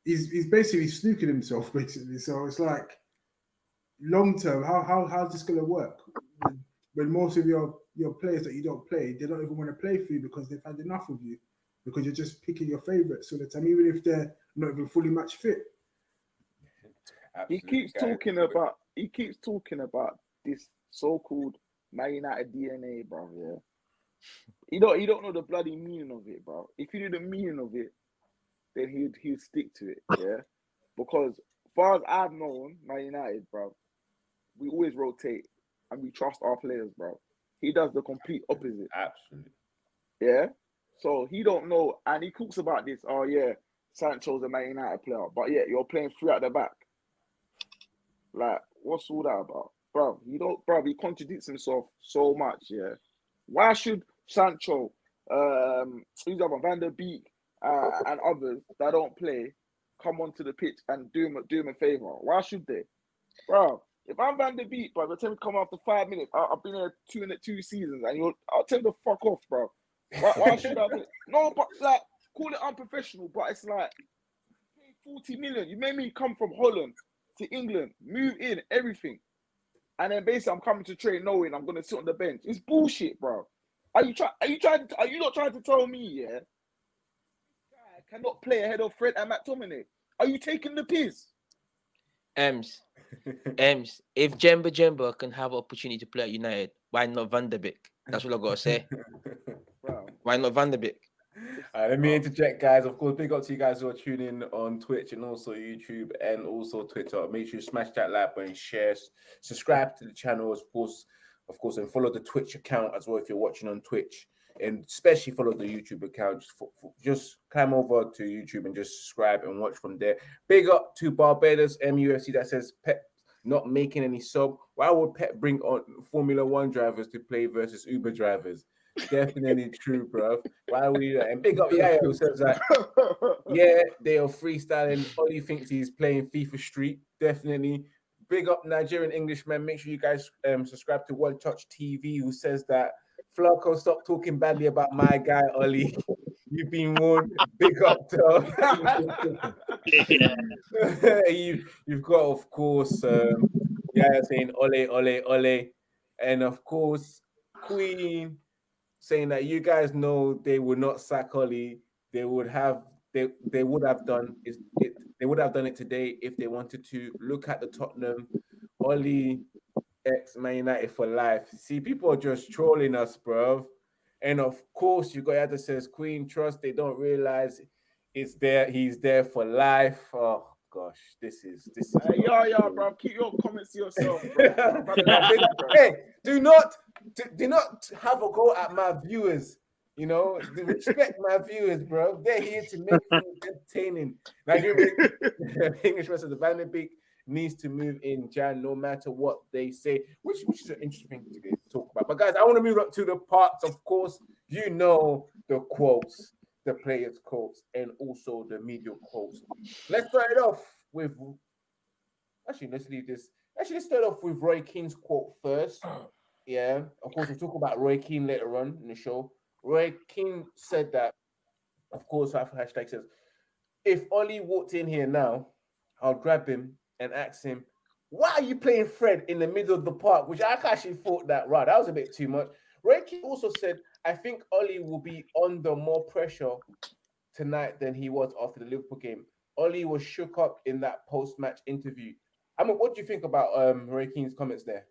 Speaker 5: he's he's basically snooking himself, <laughs> basically. So it's like long term, how how how's this gonna work? When, when most of your your players that you don't play, they don't even want to play for you because they've had enough of you because you're just picking your favourites all the time, even if they're not even fully match fit.
Speaker 4: He keeps
Speaker 1: guys.
Speaker 4: talking about he keeps talking about this so-called Man United DNA, bro. Yeah. You don't you don't know the bloody meaning of it, bro. If you knew the meaning of it, then he'd he'd stick to it, yeah. Because far as I've known, Man United, bro, we always rotate and we trust our players, bro. He does the complete opposite.
Speaker 1: Absolutely.
Speaker 4: Yeah. So he don't know, and he talks about this. Oh yeah, Sancho's a Man United player, but yeah, you're playing three at the back. Like, what's all that about, bro? You don't, bro. He contradicts himself so much. Yeah. Why should Sancho, um, who's other Van der Beek, uh, and others that don't play come onto the pitch and do him do him a favor? Why should they, bro? If I'm Van der Beek, bro, I tell him to come after five minutes. I, I've been here two in two seasons, and you'll, I'll tell to fuck off, bro. Why, why should I? Play? No, but like, call it unprofessional, but it's like 40 million. You made me come from Holland to England, move in, everything. And then basically I'm coming to train knowing I'm gonna sit on the bench. It's bullshit, bro. Are you trying are you trying to, are you not trying to tell me, yeah? Guy cannot play ahead of Fred and McTominay. Are you taking the piss?
Speaker 2: Ems, Ems, if Djemba-Djemba can have opportunity to play at United, why not Van der Beek? That's what I gotta say. <laughs>
Speaker 4: Bro.
Speaker 2: Why not Van der Beek?
Speaker 1: All right, let me interject, guys. Of course, big up to you guys who are tuning in on Twitch and also YouTube and also Twitter. Make sure you smash that like button, share, subscribe to the channel, of course, of course, and follow the Twitch account as well if you're watching on Twitch, and especially follow the YouTube account. Just, fo- fo- just climb over to YouTube and just subscribe and watch from there. Big up to Barbados MUFC that says Pep not making any sub. Why would Pep bring on Formula One drivers to play versus Uber drivers? Definitely <laughs> true, bro. Why would you? And big up <laughs> Yaya who says that <laughs> yeah, they are freestyling. Ollie thinks he's playing FIFA Street. Definitely. Big up Nigerian Englishman. Make sure you guys um, subscribe to One Touch TV, who says that Flacco, stop talking badly about my guy, Ollie. You've been warned. Big up, though. <laughs> you, you've got, of course, um, yeah, saying ole, ole, ole. And of course, Queen saying that you guys know they would not sack Ollie. They would have they they would have done it they would have done it today if they wanted to. Look at the Tottenham Ollie ex Man United for life. See, people are just trolling us, bro. And of course, you got that says Queen Trust. They don't realize it's there. He's there for life. Oh gosh, this is this is.
Speaker 4: Hey, yo, yo, bro, keep your comments to yourself. Bro. Brother,
Speaker 1: No, big-
Speaker 4: bro.
Speaker 1: hey, do not do, do not have a go at my viewers. You know, respect my viewers, bro. They're here to make things entertaining. Nigerian <laughs> English rest the Van der Beek needs to move in Jan, no matter what they say, which which is an interesting thing to talk about. But guys, I want to move up to the parts. Of course, you know the quotes, the players' quotes, and also the media quotes. Let's start it off with. Actually, let's leave this. Actually, let's start off with Roy Keane's quote first. <clears throat> Yeah, of course, we'll talk about Roy Keane later on in the show. Roy Keane said that, of course, after hashtag says, if Ollie walked in here now, I'll grab him and ask him, why are you playing Fred in the middle of the park? Which I actually thought that, right, that was a bit too much. Reiki also said, I think Ollie will be under more pressure tonight than he was after the Liverpool game. Ollie was shook up in that post-match interview. I mean, what do you think about um Keane's comments there?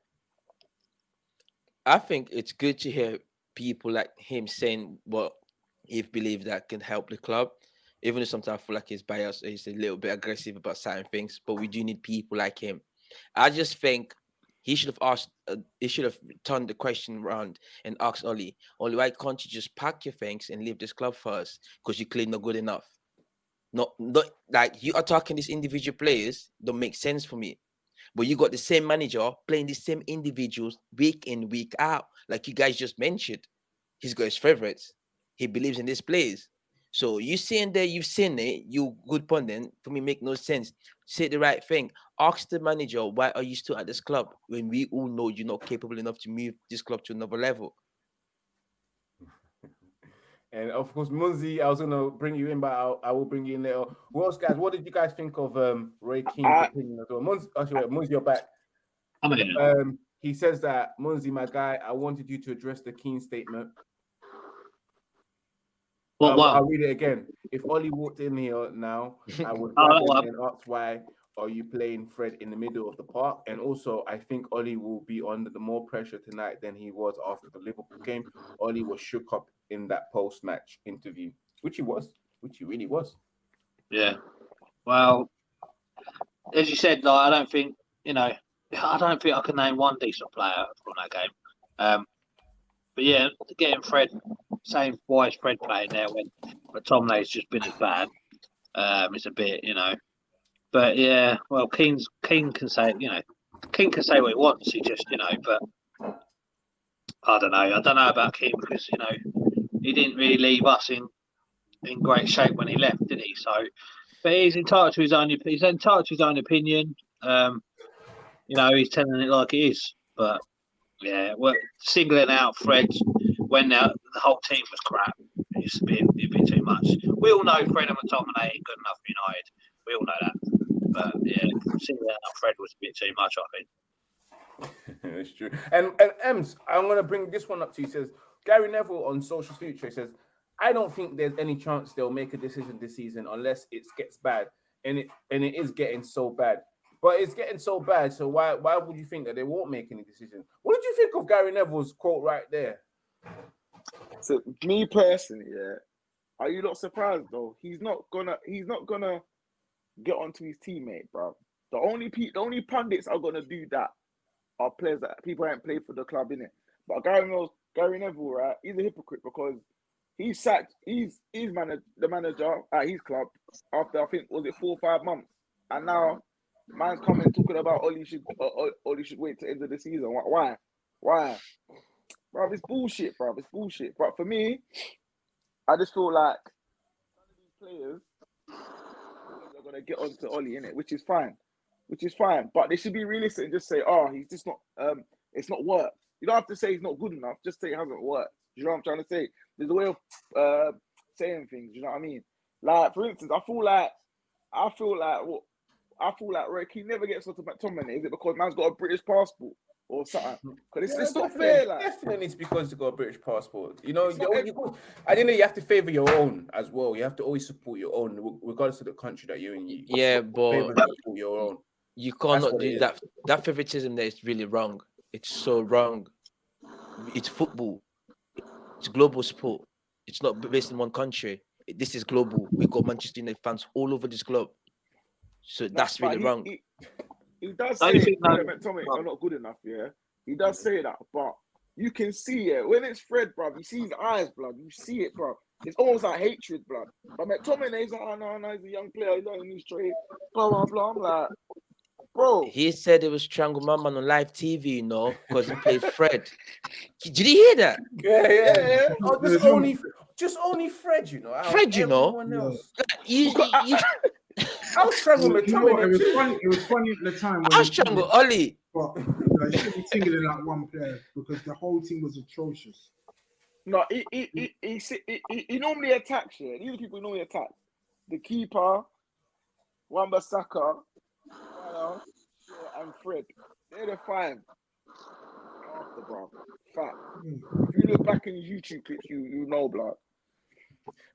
Speaker 2: I think it's good to hear people like him saying what he believes that can help the club. Even though sometimes I feel like he's biased, he's a little bit aggressive about certain things, but we do need people like him. I just think he should have asked, uh, he should have turned the question around and asked Ollie, Ollie, why can't you just pack your things and leave this club first? Because you're clearly not good enough. Not, not like you attacking these individual players don't make sense for me. But you got the same manager playing the same individuals week in, week out. Like you guys just mentioned, he's got his favorites. He believes in these players. So you saying that you've seen it, you good pundit, for me make no sense. Say the right thing. Ask the manager, why are you still at this club when we all know you're not capable enough to move this club to another level? <laughs>
Speaker 1: And of course, Munzi, I was gonna bring you in, but I'll, I will bring you in later. Who else, guys? What did you guys think of um Roy Keane's
Speaker 4: I-
Speaker 1: opinion as well? Munzi, actually, wait, Munzi, you're back.
Speaker 3: I mean,
Speaker 1: Um, he says that Munzi, my guy, I wanted you to address the Keane statement.
Speaker 3: What?
Speaker 1: I'll,
Speaker 3: what?
Speaker 1: I'll read it again. If Ollie walked in here now, I <laughs> would
Speaker 3: Oh,
Speaker 1: grab
Speaker 3: that
Speaker 1: him
Speaker 3: one.
Speaker 1: and ask why are you playing Fred in the middle of the park? And also, I think Ollie will be under the more pressure tonight than he was after the Liverpool game. Ollie was shook up in that post-match interview, which he was, which he really was.
Speaker 3: Yeah. Well, as you said, like I don't think you know. <laughs> I don't think I can name one decent player from that game. Um, but yeah, getting Fred, same why is Fred playing there when McTominay's just been as bad. Um, it's a bit, you know. But yeah, well, Keane's Keane can say, you know, Keane can say what he wants. He just, you know, but I don't know. I don't know about Keane because you know he didn't really leave us in in great shape when he left, did he? So, but he's entitled to his own. He's entitled to his own opinion. Um, you know, he's telling it like it is. But yeah, well, singling out Fred when the, the whole team was crap, it's a bit, a bit too much. We all know Fred and McTominay ain't good enough for United. We all know that. But yeah, singling out Fred was a bit too much, I think. <laughs>
Speaker 1: It's true. And and Ems, I'm gonna bring this one up to you. Says Gary Neville on Solskjaer's Future says, I don't think there's any chance they'll make a decision this season unless it gets bad. And it and it is getting so bad. But it's getting so bad. So why why would you think that they won't make any decisions? What did you think of Gary Neville's quote right there?
Speaker 4: So me personally, yeah. Are you not surprised though? He's not gonna. He's not gonna get onto his teammate, bro. The only pe- the only pundits are gonna do that are players that people haven't played for the club in it. But Gary Neville, Gary Neville, right? He's a hypocrite because he sacked. He's he's managed the manager at his club after I think was it four or five months, and now man's coming talking about Oli should uh, Oli should wait to end of the season. Why? Why? Bro, it's bullshit, bro. It's bullshit. But for me, I just feel like players are gonna get onto Ollie in it, which is fine, which is fine. But they should be realistic and just say, "Oh, he's just not. Um, it's not worked." You don't have to say he's not good enough. Just say it hasn't worked. You know what I'm trying to say? There's a way of uh saying things. You know what I mean? Like for instance, I feel like I feel like what I feel like Rick, he never gets onto McTominay. Is it because man's got a British passport or something? <laughs> Because it's,
Speaker 1: Yeah,
Speaker 4: it's not
Speaker 1: definitely-
Speaker 4: fair. Like
Speaker 1: definitely it's because you got a British passport. You know,
Speaker 4: It's
Speaker 1: you,
Speaker 4: not
Speaker 1: you, I think you have to favor your own as well. You have to always support your own, regardless of the country that you're in. You
Speaker 2: Yeah,
Speaker 1: favor
Speaker 2: but
Speaker 1: and support your own.
Speaker 2: you cannot
Speaker 1: what it
Speaker 2: do that. That favoritism there is really wrong. It's so wrong. It's football. It's global sport. It's not based in one country. This is global. We've got Manchester United fans all over this globe. So
Speaker 4: Nah,
Speaker 2: that's really
Speaker 4: he-
Speaker 2: wrong.
Speaker 4: He, he does say
Speaker 3: you that-
Speaker 4: and McTominay
Speaker 3: well-
Speaker 4: are not good enough, yeah. He does say that, but you can see it when it's Fred, bro. You see his eyes, blood. You see it, bro. It's almost like hatred, blood. But McTominay's like, oh no, no, he's a young player, he's learning his trade, blah blah blah. I'm like, bro,
Speaker 2: He said it was Strangle Man Man on live TV, you know, because he played Fred. Did you hear that?
Speaker 1: Yeah, yeah.
Speaker 4: yeah.
Speaker 1: Oh, just only, just only Fred, you know.
Speaker 2: Fred, you know.
Speaker 1: everyone
Speaker 5: Yeah.
Speaker 1: else.
Speaker 2: You,
Speaker 4: Because
Speaker 2: you,
Speaker 1: I was struggling with
Speaker 5: You it was funny. It was funny at the time. when
Speaker 2: I
Speaker 5: he
Speaker 2: strangle
Speaker 5: did it,
Speaker 2: Ollie.
Speaker 5: But you know, you shouldn't be singling out one player because the whole team was atrocious.
Speaker 4: no, he he he he, he, he, he normally attacks. Yeah, these are people who normally attack. The keeper, Wan-Bissaka, and Fred. They're the five. After, bro. Fact.
Speaker 5: Mm.
Speaker 4: If you look back in YouTube clips, you you know, blood.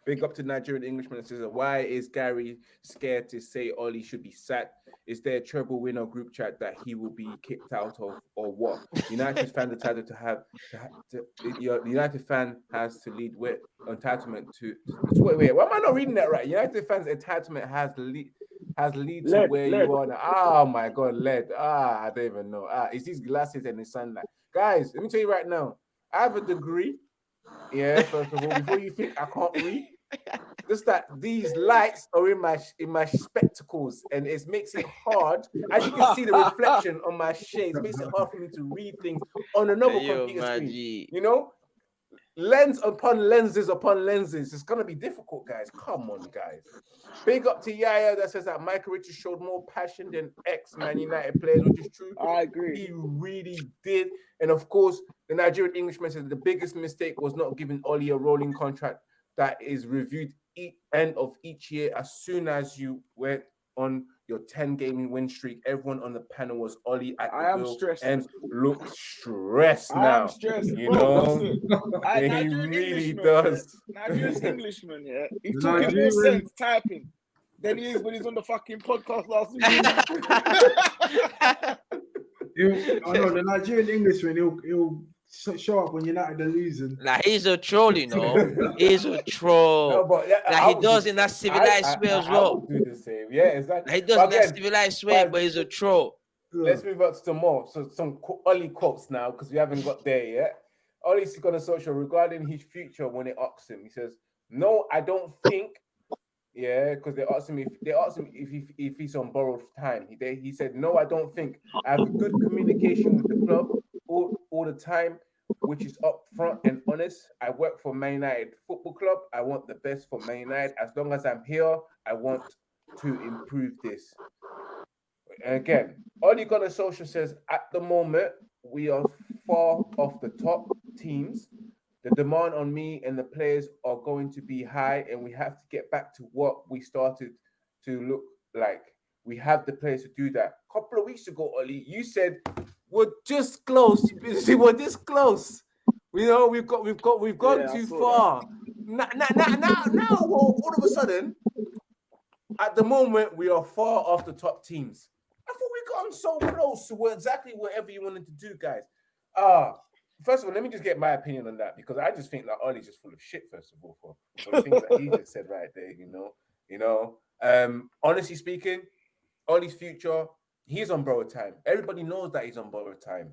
Speaker 1: Big up to Nigerian Englishman says, why is Gary scared to say Ollie should be sacked? Is there a treble winner group chat that he will be kicked out of, or what? United fans entitled to have to, to the United fan has to lead with entitlement to. Wait, wait, why am I not reading that right? United fans entitlement has lead has lead to
Speaker 4: Led,
Speaker 1: where
Speaker 4: led.
Speaker 1: you are now. Oh my god, led. Ah, I don't even know. Ah, it's these glasses and the sunlight. Guys, let me tell you right now. I have a degree. Yeah, first of all, before you think I can't read, just that these lights are in my in my spectacles, and it makes it hard. As you can see, the reflection on my shades makes it hard for me to read things on another computer screen. You know, lens upon lenses upon lenses. It's gonna be difficult, guys. Come on, guys. Big up to Yaya that says that Michael Richards showed more passion than ex Man United players, which is true.
Speaker 4: I agree.
Speaker 1: He really did. And of course, the Nigerian Englishman said the biggest mistake was not giving Oli a rolling contract that is reviewed each end of each year as soon as you went on your 10 gaming win streak. Everyone on the panel was Ollie at
Speaker 4: I am stressed.
Speaker 1: and look stressed
Speaker 4: I
Speaker 1: now.
Speaker 4: am stressed.
Speaker 1: you
Speaker 4: bro,
Speaker 1: know?
Speaker 4: I-
Speaker 1: he
Speaker 4: Nigerian
Speaker 1: really
Speaker 4: Englishman,
Speaker 1: does.
Speaker 4: Yeah. Nigerian Englishman, yeah. He's
Speaker 5: The
Speaker 4: talking more sense typing than he is when he's on the fucking podcast last week.
Speaker 5: He'll, I know the Nigerian Englishman. He'll he'll sh- show up when United are losing.
Speaker 2: Like he's a troll, you know. <laughs> he's a
Speaker 1: No,
Speaker 2: troll.
Speaker 1: but yeah,
Speaker 2: Like
Speaker 1: I
Speaker 2: he does
Speaker 1: do-
Speaker 2: in that civilized
Speaker 1: I-
Speaker 2: way
Speaker 1: I-
Speaker 2: as
Speaker 1: I
Speaker 2: well.
Speaker 1: would do the same. Yeah, exactly.
Speaker 2: Like he does
Speaker 1: But
Speaker 2: in that civilized way,
Speaker 1: but-
Speaker 2: but he's a troll.
Speaker 1: Let's move on to some more. So some qu- Ollie quotes now because we haven't got there yet. Ollie's got a social regarding his future when they asked him. He says, "No, I don't think." Yeah, because they asked him if they asked him if he, if he's on borrowed time. He they, he said, "No, I don't think. I have a good communication with the club all, all the time, which is upfront and honest. I work for Man United Football Club. I want the best for Man United. As long as I'm here, I want to improve this." Again, Ollie Gunnar Solskjaer says at the moment we are far off the top teams. The demand on me and the players are going to be high, and we have to get back to what we started to look like. We have the players to do that. A couple of weeks ago, Ollie, you said we're just close. <laughs> We're this close. You know, we've got, we've got, we've gone
Speaker 4: Yeah,
Speaker 1: too far. Now, now, now, now, all of a sudden, at the moment, we are far off the top teams. I thought we gotten so close to where exactly whatever you wanted to do, guys. Ah, first of all, let me just get my opinion on that because I just think that Ollie's just full of shit. First of all, for, for the things that he just said right there, you know, you know. Um, honestly speaking, Ollie's future, he's on borrowed time. Everybody knows that he's on borrowed time.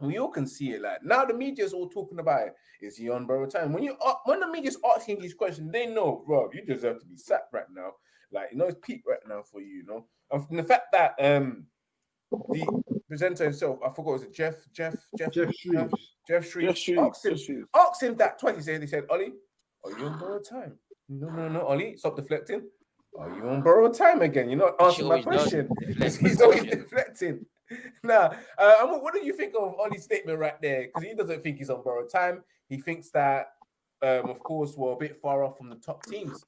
Speaker 1: We all can see it. Like now, the media's all talking about it. Is he on borrowed time? When you a- when the media's asking these questions, they know, bro, you deserve to be sacked right now. Like you know, it's peak right now for you. You know, and the fact that um the presenter himself, I forgot was it Jeff, Jeff, Jeff,
Speaker 5: Geoff Shreeves.
Speaker 1: Jeff Shreve,
Speaker 4: Just shoot.
Speaker 1: asked him,
Speaker 4: Just shoot.
Speaker 1: asked him that twice. He said, he said, Ollie, are you on borrowed time? No, no, no, Ollie, stop deflecting. Are you on borrowed time again? You're not answering my question. <laughs> He's always deflecting. Now, uh, what, do you think of Ollie's statement right there? Because he doesn't think he's on borrowed time. He thinks that, um, of course, we're a bit far off from the top teams.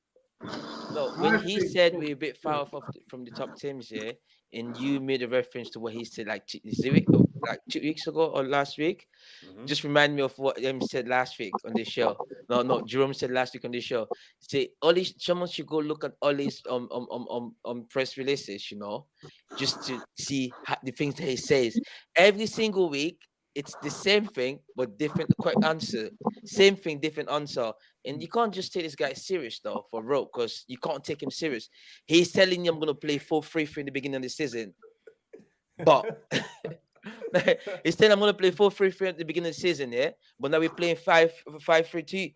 Speaker 2: No, when he said we're a bit far off from the top teams, yeah, and you made a reference to what he said like two, is it or like two weeks ago or last week,
Speaker 1: Mhm.
Speaker 2: just remind me of what them said last week on the show. No, no, Jerome said last week on the show. Say Ollie, someone should go look at Ollie's um um um um, um press releases, you know, just to see how, the things that he says every single week. It's the same thing but different correct answer. Same thing, different answer. And you can't just take this guy serious though for real, because you can't take him serious. He's telling you I'm gonna play 4-3-3 in the beginning of the season. But <laughs> <laughs> <laughs> telling I'm gonna play 4-3-3 at the beginning of the season, yeah. But now we're playing 5-5-3-2.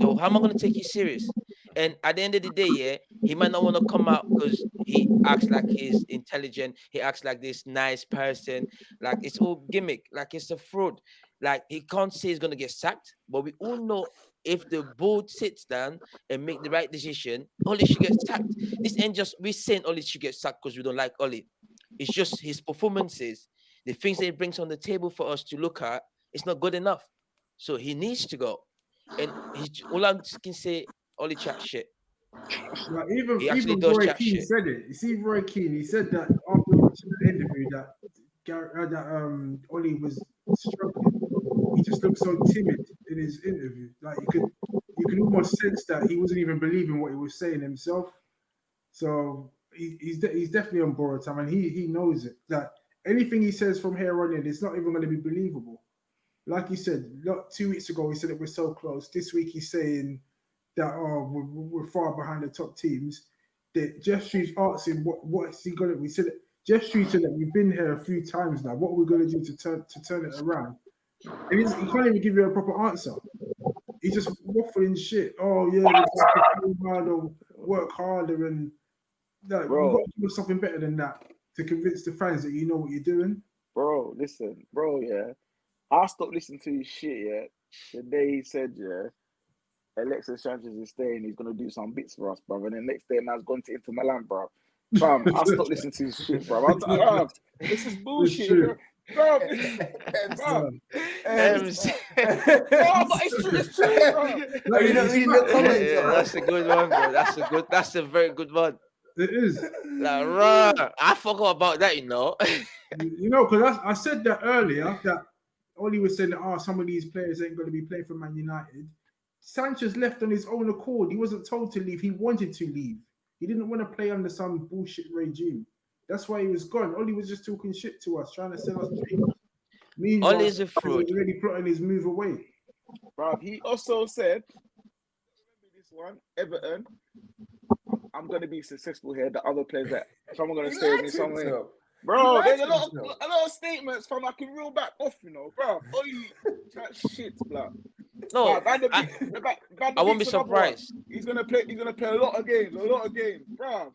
Speaker 2: So how am I gonna take you serious? And at the end of the day, yeah, he might not want to come out because he acts like he's intelligent. He acts like this nice person. Like it's all gimmick. Like it's a fraud. Like he can't say he's gonna get sacked, but we all know if the board sits down and make the right decision, Oli should get sacked. This ain't just we saying Oli should get sacked because we don't like Oli. It's just his performances, the things that he brings on the table for us to look at. It's not good enough, so he needs to go. And he's j- all I can say, Oli chat shit.
Speaker 5: Like even
Speaker 2: He
Speaker 5: even Roy Keane
Speaker 2: shit.
Speaker 5: said it. You see, Roy Keane, he said that after watching the interview that Gar- uh, that um Ollie was struggling. He just looked so timid in his interview. Like you could you could almost sense that he wasn't even believing what he was saying himself. So he, he's de- he's definitely on borrowed time, and he he knows it. That anything he says from here on in, it's not even going to be believable. Like he said, not two weeks ago, he said that we're so close. This week, he's saying that oh we're, we're far behind the top teams. That Jeff Street asked him what what's he gonna. We said Jeff Street said that we've been here a few times now. What are we gonna do to turn to turn it around? And he can't even give you a proper answer. He's just waffling shit. Oh yeah, to work harder, and like,
Speaker 4: Bro.
Speaker 5: you've got to do something better than that to convince the fans that you know what you're doing.
Speaker 4: Bro, listen, bro, yeah. I stopped listening to his shit, yeah. The day he said, yeah, Alexis Sanchez is staying, he's gonna do some bits for us, bro. And the next day, man's gone to Inter Milan, bro. Fam, I stopped <laughs> listening to his shit, bro. I'm like, <laughs> "Bruv, this is bullshit, bro. Bro, this- bro.
Speaker 2: Ems.
Speaker 4: Bro, but it's true, it's true, bro.
Speaker 1: You know, you know,
Speaker 2: Yeah, yeah, that's a good one, bro. That's a good. That's a very good one.
Speaker 5: It is.
Speaker 2: Like, rah, I forgot about that, you know. <laughs>
Speaker 5: You know, because I, I said that earlier that Oli was saying that oh, some of these players ain't going to be playing for Man United. Sanchez left on his own accord. He wasn't told to leave. He wanted to leave. He didn't want to play under some bullshit regime. That's why he was gone. Oli was just talking shit to us, trying to sell us dreams. Meanwhile,
Speaker 2: Oli's a
Speaker 5: he
Speaker 2: fraud.
Speaker 5: was already plotting his move away.
Speaker 4: Bro, he also said, remember this one, Everton, I'm going to be successful here. The other players that someone going to
Speaker 1: He
Speaker 4: stay with me somewhere. Bro, there's a lot, of, a lot of statements from I can reel back off, you know, bro. Oh, you chat shit, bro.
Speaker 2: No,
Speaker 4: Van der
Speaker 2: I,
Speaker 4: Van- Van
Speaker 2: I won't be
Speaker 4: Beek's one.
Speaker 2: surprised.
Speaker 4: He's gonna play. He's gonna play a lot of games. A lot of games, bro.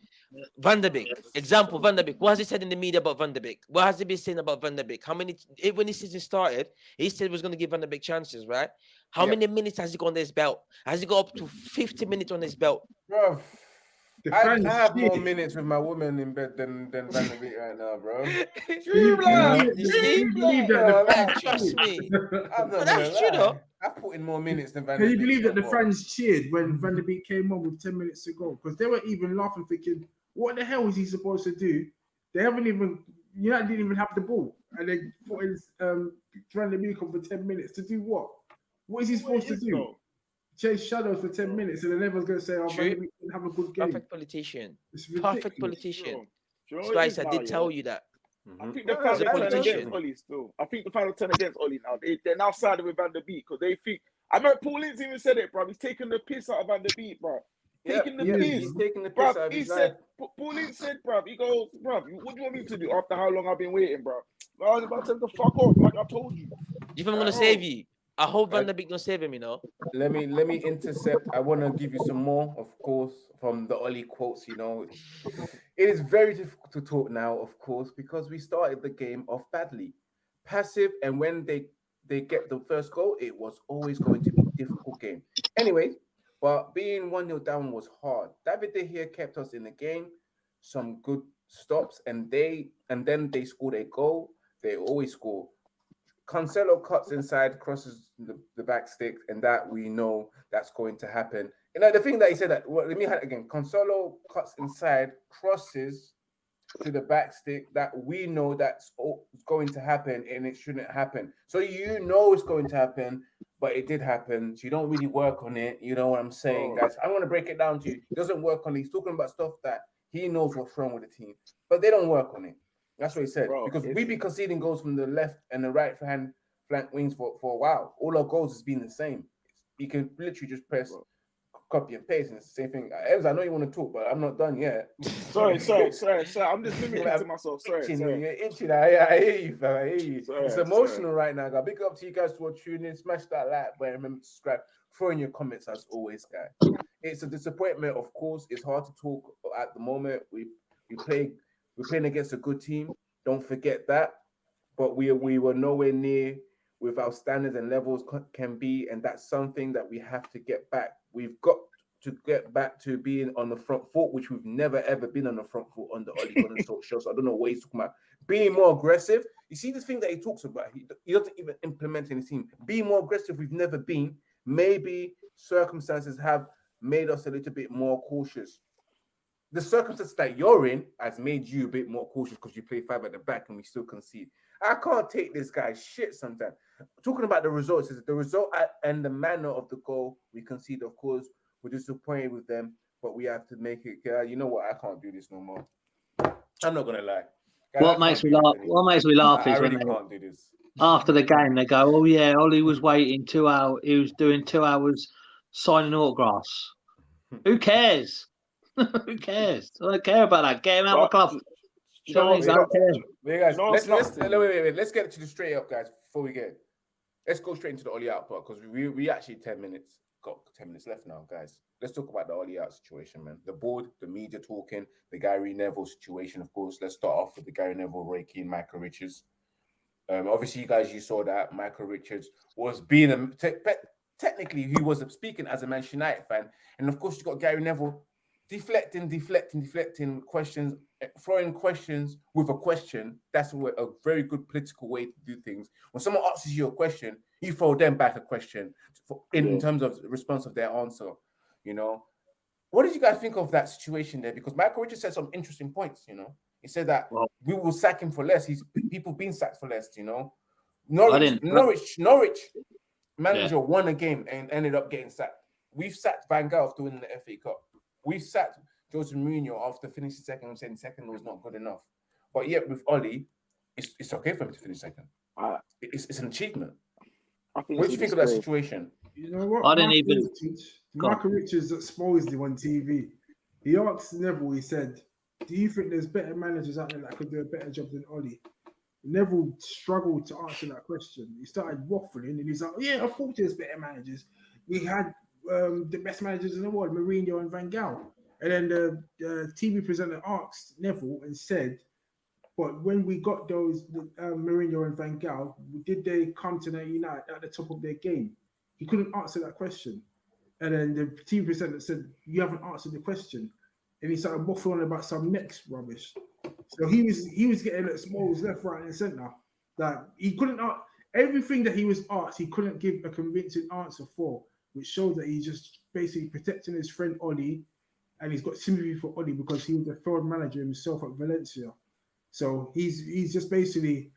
Speaker 2: Van der Beek, example, Van der Beek. What has he said in the media about Van der Beek? What has he been saying about Van der Beek? How many, when his season started, he said he was going to give Van der Beek chances, right? How
Speaker 1: Yeah.
Speaker 2: many minutes has he got on his belt? Has he got up to 50 minutes on his belt?
Speaker 1: Bro,
Speaker 5: The
Speaker 1: I, I have more minutes with my woman in bed than than Van der Beek right now, bro.
Speaker 5: Can <laughs> you
Speaker 4: True, blood.
Speaker 5: believe-
Speaker 2: You
Speaker 5: can
Speaker 2: see?
Speaker 5: you believe that
Speaker 1: Yeah,
Speaker 5: the fans
Speaker 1: like,
Speaker 2: Trust me. <laughs>
Speaker 1: I'm not
Speaker 2: that's true, though.
Speaker 1: I put in more minutes than Van
Speaker 5: Can
Speaker 1: der
Speaker 5: you believe that the fans cheered when Van der Beek came on with 10 minutes to go? Because they were even laughing, thinking, what the hell is he supposed to do? They haven't even, United didn't even have the ball. And they put in um, Van der Beek on for 10 minutes to do what? What is he supposed to
Speaker 4: What is
Speaker 5: do?
Speaker 4: though?
Speaker 5: Chase shadows for 10 minutes and then everyone's going to say, oh, Van
Speaker 2: True.
Speaker 5: der Beek didn't have a good game.
Speaker 2: Perfect politician. Perfect politician.
Speaker 4: Bro, do you know
Speaker 2: That's
Speaker 4: what
Speaker 2: why
Speaker 4: it
Speaker 2: I
Speaker 4: is
Speaker 2: said, I
Speaker 4: now,
Speaker 2: did
Speaker 4: yeah?
Speaker 2: tell you that.
Speaker 4: I
Speaker 1: Mhm.
Speaker 4: think the
Speaker 1: Yeah,
Speaker 4: fans
Speaker 2: As a
Speaker 4: are turning
Speaker 2: politician.
Speaker 4: against Oli still. I think the fans are turning against Oli now. They, they're now siding with Van der Beek because they think. I remember Paul Ince even said it, bro. He's taking the piss out of Van der Beek, bro.
Speaker 1: Yeah,
Speaker 4: Taking the
Speaker 1: yeah,
Speaker 4: piss.
Speaker 1: he's taking the piss
Speaker 4: Bro,
Speaker 1: out of
Speaker 4: he said,
Speaker 1: life.
Speaker 4: Pa- Paul Ince said, bro, he goes, bro, what do you want me to do after how long I've been waiting, bro? I was about to tell him to fuck off, like I told you.
Speaker 2: Do you think I'm going to save you? I hope Van der Beek don't save him, you know.
Speaker 1: Let me let me intercept. I want to give you some more, of course, from the Oli quotes. You know, it is very difficult to talk now, of course, because we started the game off badly, passive, and when they they get the first goal, it was always going to be a difficult game. Anyway, but being one 0 down was hard. David De Gea kept us in the game, some good stops, and they and then they scored a goal. They always score. Cancelo cuts inside, crosses the, the back stick, and that we know that's going to happen. You know, the thing that he said that, well, let me have it again. Cancelo cuts inside, crosses to the back stick, that we know that's all- going to happen and it shouldn't happen. So you know it's going to happen, but it did happen. So you don't really work on it. You know what I'm saying,
Speaker 4: Oh.
Speaker 1: guys? I'm going to break it down to you. He doesn't work on it. He's talking about stuff that he knows what's wrong with the team, but they don't work on it. That's what he said.
Speaker 4: Bro,
Speaker 1: because we
Speaker 4: it's-
Speaker 1: be conceding goals from the left and the right hand flank wings for, for a while. All our goals has been the same. You can literally just press
Speaker 4: Bro.
Speaker 1: copy and paste, and it's the same thing. Uh, Evans, I know you want to talk, but I'm not done yet. <laughs>
Speaker 4: Sorry, <laughs> sorry, sorry, sorry. I'm just limiting
Speaker 1: Yeah,
Speaker 4: to myself. Sorry,
Speaker 1: itching,
Speaker 4: sorry.
Speaker 1: You're itching. I, I hear you, fam. I hear you.
Speaker 4: Sorry,
Speaker 1: it's
Speaker 4: sorry.
Speaker 1: emotional right now, guys. Big up to you guys for tuning in. Smash that like button. Remember to subscribe. Throw in your comments as always, guys. It's a disappointment, of course. It's hard to talk at the moment. We we play we're playing against a good team. Don't forget that. But we we were nowhere near with our standards and levels can be, and that's something that we have to get back. We've got to get back to being on the front foot, which we've never ever been on the front foot on the Oli Gunnar Talk show. So I don't know what he's talking about. Being more aggressive. You see this thing that he talks about. He, he doesn't even implement in his team. Being more aggressive. We've never been. Maybe circumstances have made us a little bit more cautious. The circumstances that you're in has made you a bit more cautious because you play five at the back and we still concede. I can't take this guy's shit sometimes. Talking about the results, is the result and the manner of the goal we concede, of course, we're disappointed with them, but we have to make it. Uh, you know what? I can't do this no more. I'm not gonna lie.
Speaker 3: What
Speaker 1: can't
Speaker 3: makes me laugh? What makes me laugh
Speaker 1: I, I
Speaker 3: is when
Speaker 1: really
Speaker 3: they,
Speaker 1: can't do this.
Speaker 3: after the game they go, "Oh yeah, Ollie was waiting two hours. He was doing two hours signing autographs. Who cares? <laughs> Who cares? I don't care about that. Get him out of the club.
Speaker 4: You you
Speaker 3: I
Speaker 4: know,
Speaker 3: don't care.
Speaker 1: Wait, guys,
Speaker 4: You
Speaker 1: let's, let's, wait, wait, wait, let's get to the straight up, guys, before we get. Let's go straight into the Oli out part because we we actually 10 minutes, got 10 minutes left now, guys. Let's talk about the Oli out situation, man. The board, the media talking, the Gary Neville situation, of course. Let's start off with the Gary Neville, Roy Keane, Michael Richards. Um, obviously, you guys, you saw that Michael Richards was being a te- pe- technically he was speaking as a Manchester United fan, and of course, you got Gary Neville deflecting, deflecting, deflecting questions, throwing questions with a question. That's a, a very good political way to do things. When someone asks you a question, you throw them back a question for, in,
Speaker 4: Yeah.
Speaker 1: terms of response of their answer. You know, what did you guys think of that situation there? Because Michael Richards said some interesting points. You know, he said that
Speaker 3: Well-
Speaker 1: we will sack him for less. He's people been sacked for less. You know, Norwich, Norwich, Norwich manager won a game and ended up getting sacked. We've sacked Van Gaal after winning the FA Cup. We've sacked Jose Mourinho after finishing second and saying second was not good enough. But yet with Oli, it's, it's okay for him to finish second.
Speaker 4: I,
Speaker 1: It's, it's an achievement. What do you think of that situation?
Speaker 5: You know what?
Speaker 3: I didn't
Speaker 5: Michael
Speaker 3: even-
Speaker 5: Richards,
Speaker 3: Go.
Speaker 5: Michael Richards exposed him on TV. He asked Neville, he said, Do you think there's better managers out there that could do a better job than Ollie? Neville struggled to answer that question. He started waffling and he's like, Yeah, of course there's better managers. We had um, the best managers in the world, Mourinho and Van Gaal. And then the, the TV presenter asked Neville and said, but when we got those um, Mourinho and Van Gaal, did they come to United at the top of their game? He couldn't answer that question. And then the TV presenter said, You haven't answered the question. And he started waffling about some next rubbish. So he was he was getting at smalls left, right, and center. That he couldn't everything that he was asked, he couldn't give a convincing answer for, which showed that he's just basically protecting his friend Oli, and he's got sympathy for Oli because he was a failed manager himself at Valencia. So he's he's just basically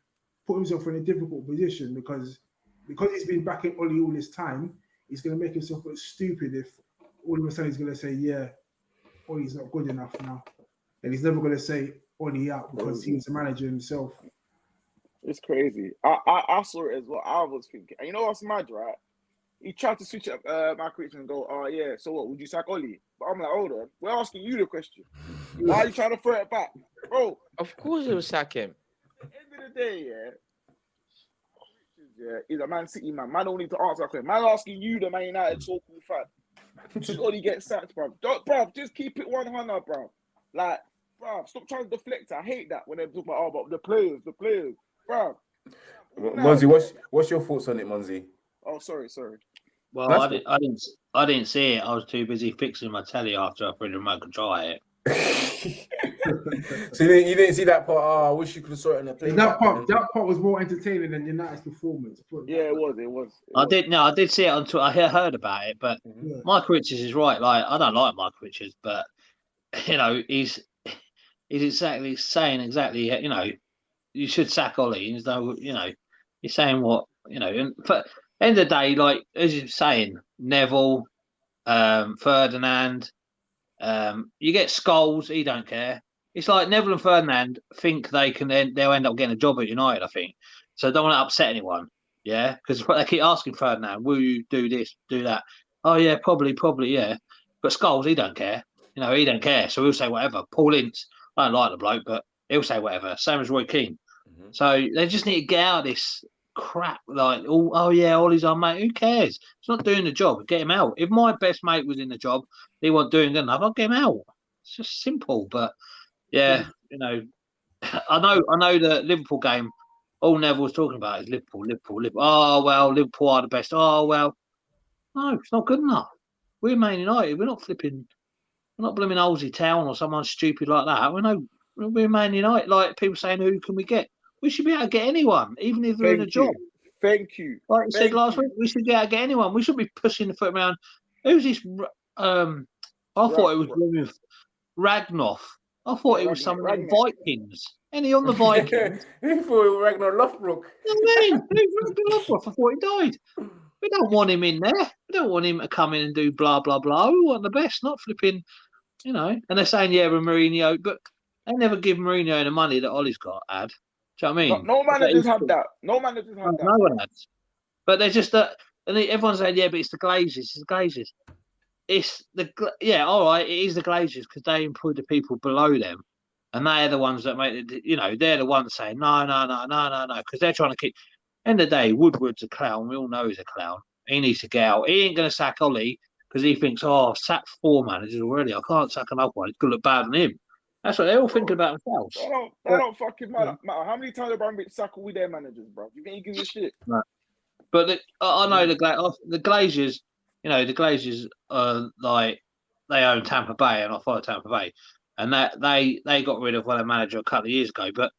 Speaker 5: put himself in a difficult position because because he's been backing Oli all this time, he's going to make himself look stupid if all of a sudden he's going to say, "Yeah, Oli's not good enough now," and he's never going to say Oli out because he's the manager himself.
Speaker 4: It's crazy. I, I I saw it as well. I was thinking, you know what's mad, right? He tried to switch up uh, Michael Richards and go, "Oh yeah, so what? Would you sack Oli?" But I'm like, "Hold on, we're asking you the question. Why are you trying to throw it back, bro?"
Speaker 2: Of course, he will sack him.
Speaker 4: At the end of the day, yeah, Richards, yeah, he's a Man City man. Man don't need to answer that question. Man asking you, the Man United so-called fan, should Oli get sacked, bro? Don't, bro, just keep it one hundred, bro. Like, bro, stop trying to deflect. I hate that when they talk about, oh, but the players, the players, bro.
Speaker 1: Monzi, what's what's your thoughts on it, Monzi?
Speaker 4: Oh, sorry, sorry.
Speaker 3: Well,
Speaker 1: That's
Speaker 3: I, did, I didn't. I didn't see it. I was too busy fixing my telly after I put the remote control at it. <laughs>
Speaker 1: so you didn't, you didn't see that part? Oh, I wish you could have saw it on the play.
Speaker 5: That part that part was more entertaining than United's performance.
Speaker 4: Yeah, it was, it was. it
Speaker 3: I
Speaker 4: was.
Speaker 3: did. No, I did see it on Twitter. I heard about it, but mm-hmm.
Speaker 5: Yeah.
Speaker 3: Michael Richards is right. Like I don't like Michael Richards, but <laughs> you know he's he's exactly saying exactly. You know, you should sack Ollie. There's no, you know, you're saying what you know. And for end of the day, like as you're saying, Neville, um, Ferdinand, um, you get Scholes. He don't care. It's like Neville and Ferdinand think they can then they'll end up getting a job at United. I think so. Don't want to upset anyone. Yeah, because <laughs> they keep asking Ferdinand, "Will you do this, do that?" Oh yeah, probably, probably, yeah. But Scholes, he don't care. You know, he don't care. So he'll say whatever. Paul Ince, I don't like the bloke, but he'll say whatever. Same as Roy Keane.
Speaker 1: Mhm.
Speaker 3: So they just need to get out of this crap. Like, oh, oh yeah, Ollie's our mate. Who cares? He's not doing the job. Get him out. If my best mate was in the job, he wasn't doing good enough. I'll get him out. It's just simple. But yeah, you know, <laughs> I know, I know the Liverpool game. All Neville was talking about is Liverpool, Liverpool, Liverpool. Oh well, Liverpool are the best. Oh well, no, it's not good enough. We're Man United. We're not flipping. We're not blooming Olsey Town or someone stupid like that. We're no. We're Man United. Like people saying, who can we get? We should be able to get anyone, even if they're in a
Speaker 4: Thank
Speaker 3: job.
Speaker 4: you. Thank you.
Speaker 3: Like I said last
Speaker 4: you.
Speaker 3: week, we should be able to get anyone. We shouldn't be pushing the foot around. Who's this? Um, I thought it was
Speaker 4: Ra-
Speaker 3: blooming Ragnoff. I thought it was some
Speaker 4: Ragnar.
Speaker 3: Vikings. Any on the <laughs> Vikings? <laughs>
Speaker 1: Who thought it was Ragnar Lothbrok?
Speaker 3: I mean, <laughs> Ragnar Lothbrok? I thought he died. We don't want him in there. We don't want him to come in and do blah blah blah. We want the best, not flipping, you know. And they're saying yeah, with Mourinho, but they never give Mourinho the money that Ollie's got. Ad, do you know what I mean?
Speaker 4: no
Speaker 3: But
Speaker 4: managers have that. No managers have
Speaker 3: no,
Speaker 4: that.
Speaker 3: no one has. But they're just that, and everyone's saying, yeah, but it's the Glazers. It's the Glazers. It's the yeah, all right. It is the Glazers because they employ the people below them, and they're the ones that make it. You know, they're the ones saying no, no, no, no, no, no, because they're trying to keep. End of the day, Woodward's a clown. We all know he's a clown. He needs to get out. He ain't going to sack Ollie because he thinks, oh, I've sacked four managers already. I can't sack another one. It's going to look bad on him. That's what they're all thinking about themselves.
Speaker 4: That don't, that
Speaker 3: But-
Speaker 4: don't fucking matter. matter. How many times have Abramovich sackled with their managers, bro? You think he gives a shit?
Speaker 3: But the, I I know the Gla- the Glazers, you know, the Glazers are like they own Tampa Bay, and I follow Tampa Bay, and that they they got rid of one of their manager a couple of years ago. But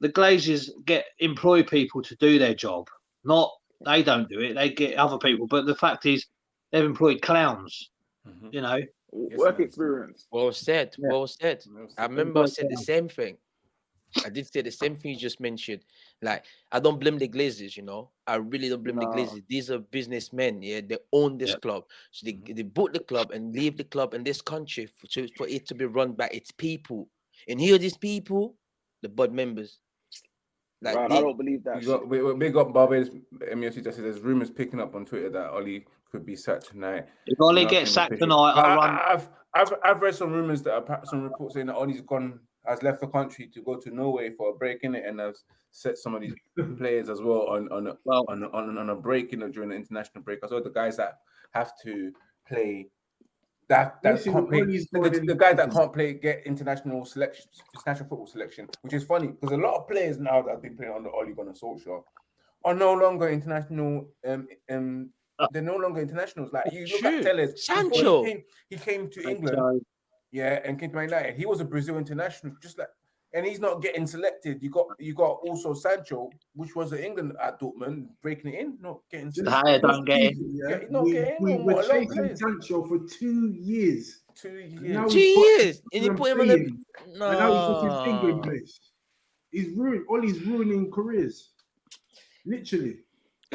Speaker 3: the Glazers get employ people to do their job, not they don't do it. They get other people. But the fact is, they've employed clowns.
Speaker 1: Mhm.
Speaker 3: You know,
Speaker 1: Yes,
Speaker 4: Work
Speaker 1: man.
Speaker 4: experience.
Speaker 2: Well said.
Speaker 3: Yeah.
Speaker 2: Well said.
Speaker 1: No,
Speaker 2: I remember I said the same thing. I did say the same thing you just mentioned. Like, I don't blame the Glazers, you know. I really don't blame the
Speaker 4: No.
Speaker 2: Glazers. These are businessmen, yeah. They own this
Speaker 3: Yep.
Speaker 2: club. So they,
Speaker 1: Mhm.
Speaker 2: they bought the club and leave the club in this country for, to, for it to be run by its people. And here are these people, the board members. Like
Speaker 4: right,
Speaker 2: they-
Speaker 4: I don't believe that.
Speaker 1: We got
Speaker 4: shit.
Speaker 1: we, we big up Barbados MFC just said there's rumors picking up on Twitter that Ollie could be sacked tonight.
Speaker 3: if Ollie gets sacked tonight, I'll
Speaker 1: I,
Speaker 3: run.
Speaker 1: have I've I've I've read some rumors that are, some reports saying that Ollie's gone has left the country to go to Norway for a break in it and has set some of these <laughs> players as well on on a,
Speaker 3: Well,
Speaker 1: on on, on a break you know during the international break as well the guys that have to play that that
Speaker 5: Listen,
Speaker 1: can't play the,
Speaker 5: going
Speaker 1: the, the guys that can't play get international selection international football selection which is funny because a lot of players now that have been playing under Ollie Gunnar Solskjaer are no longer international um um
Speaker 3: Uh,
Speaker 1: they're no longer internationals like you look
Speaker 2: True.
Speaker 1: at Telles
Speaker 2: Sancho.
Speaker 1: he came, he came to
Speaker 3: so-
Speaker 1: England yeah, and came to Man United. He was a Brazil international, just like, and he's not getting selected. You got you got also Sancho, which was at England at Dortmund, breaking it in, not getting
Speaker 5: Just
Speaker 1: selected.
Speaker 3: Haya don't get in.
Speaker 5: Yeah,
Speaker 1: not
Speaker 5: we,
Speaker 1: get in,
Speaker 5: we were
Speaker 1: what, a lot of
Speaker 5: chasing. Sancho for two years.
Speaker 1: Two years.
Speaker 2: Two years, and you put him on the-
Speaker 5: saying, And now he's got his England ah.
Speaker 2: No.
Speaker 5: place. He's ruined. Ollie's ruining careers. Literally.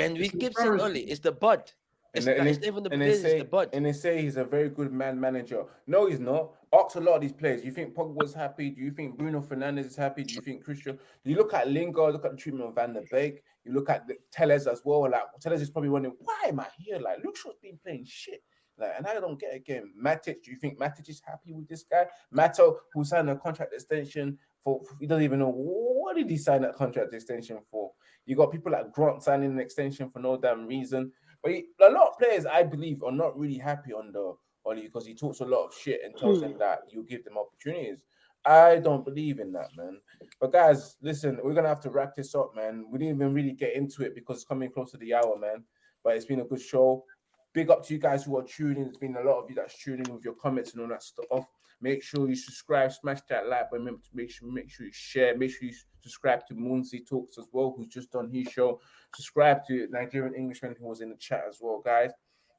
Speaker 2: And we
Speaker 5: It's
Speaker 2: keep saying
Speaker 5: embarrassing.
Speaker 2: Ollie, it's the bud. It's,
Speaker 1: they-
Speaker 2: not,
Speaker 1: they-
Speaker 2: it's even the
Speaker 1: and
Speaker 2: players,
Speaker 1: say,
Speaker 2: it's the bud.
Speaker 1: and they say he's a very good man manager. No, he's not. Ask a lot of these players. Do you think Pogba's happy? Do you think Bruno Fernandes is happy? Do you think Christian? You look at Lingard, look at the treatment of Van der Beek. You look at the Telles as well. Like Telles is probably wondering, why am I here? Like Luke Shaw's been playing shit. Like, and I don't get again. Matic, do you think Matic is happy with this guy? Mata, who signed a contract extension for, he doesn't even know what did he sign that contract extension for. You got people like Grant signing an extension for no damn reason. But he, a lot of players, I believe, are not really happy under Oli because he talks a lot of shit and tells them hmm. that you give them opportunities. I don't believe in that, man. But guys, listen, we're gonna have to wrap this up, man. We didn't even really get into it because it's coming close to the hour, man. But it's been a good show. Big up to you guys who are tuning. There's been a lot of you that's tuning with your comments and all that stuff. Make sure you subscribe, smash that like, but remember to make sure make sure you share. Make sure you subscribe to Moonsey Talks as well, who's just done his show. Subscribe to Nigerian Englishman who was in the chat as well, guys.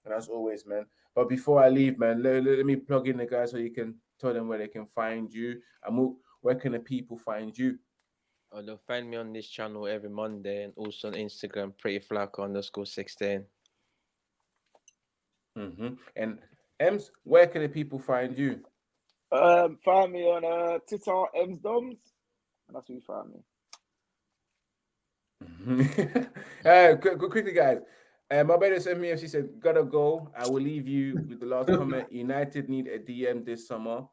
Speaker 1: And as always, man. But before I leave, man, let, let, let me plug in the guys so you can tell them where they can find you. And where can the people find you?
Speaker 2: Oh, they'll find me on this channel every Monday and also on Instagram, pretty flaco underscore 16.
Speaker 1: Hmm And Ems, where can the people find you?
Speaker 4: Um, find me on uh Twitter, M's Doms. And that's where you find me.
Speaker 1: Mhm. <laughs> uh, quick, quick- quickly, guys. Uh, my brother sent me. She said, "Gotta go." I will leave you with the last comment. <laughs> United need a DM this summer.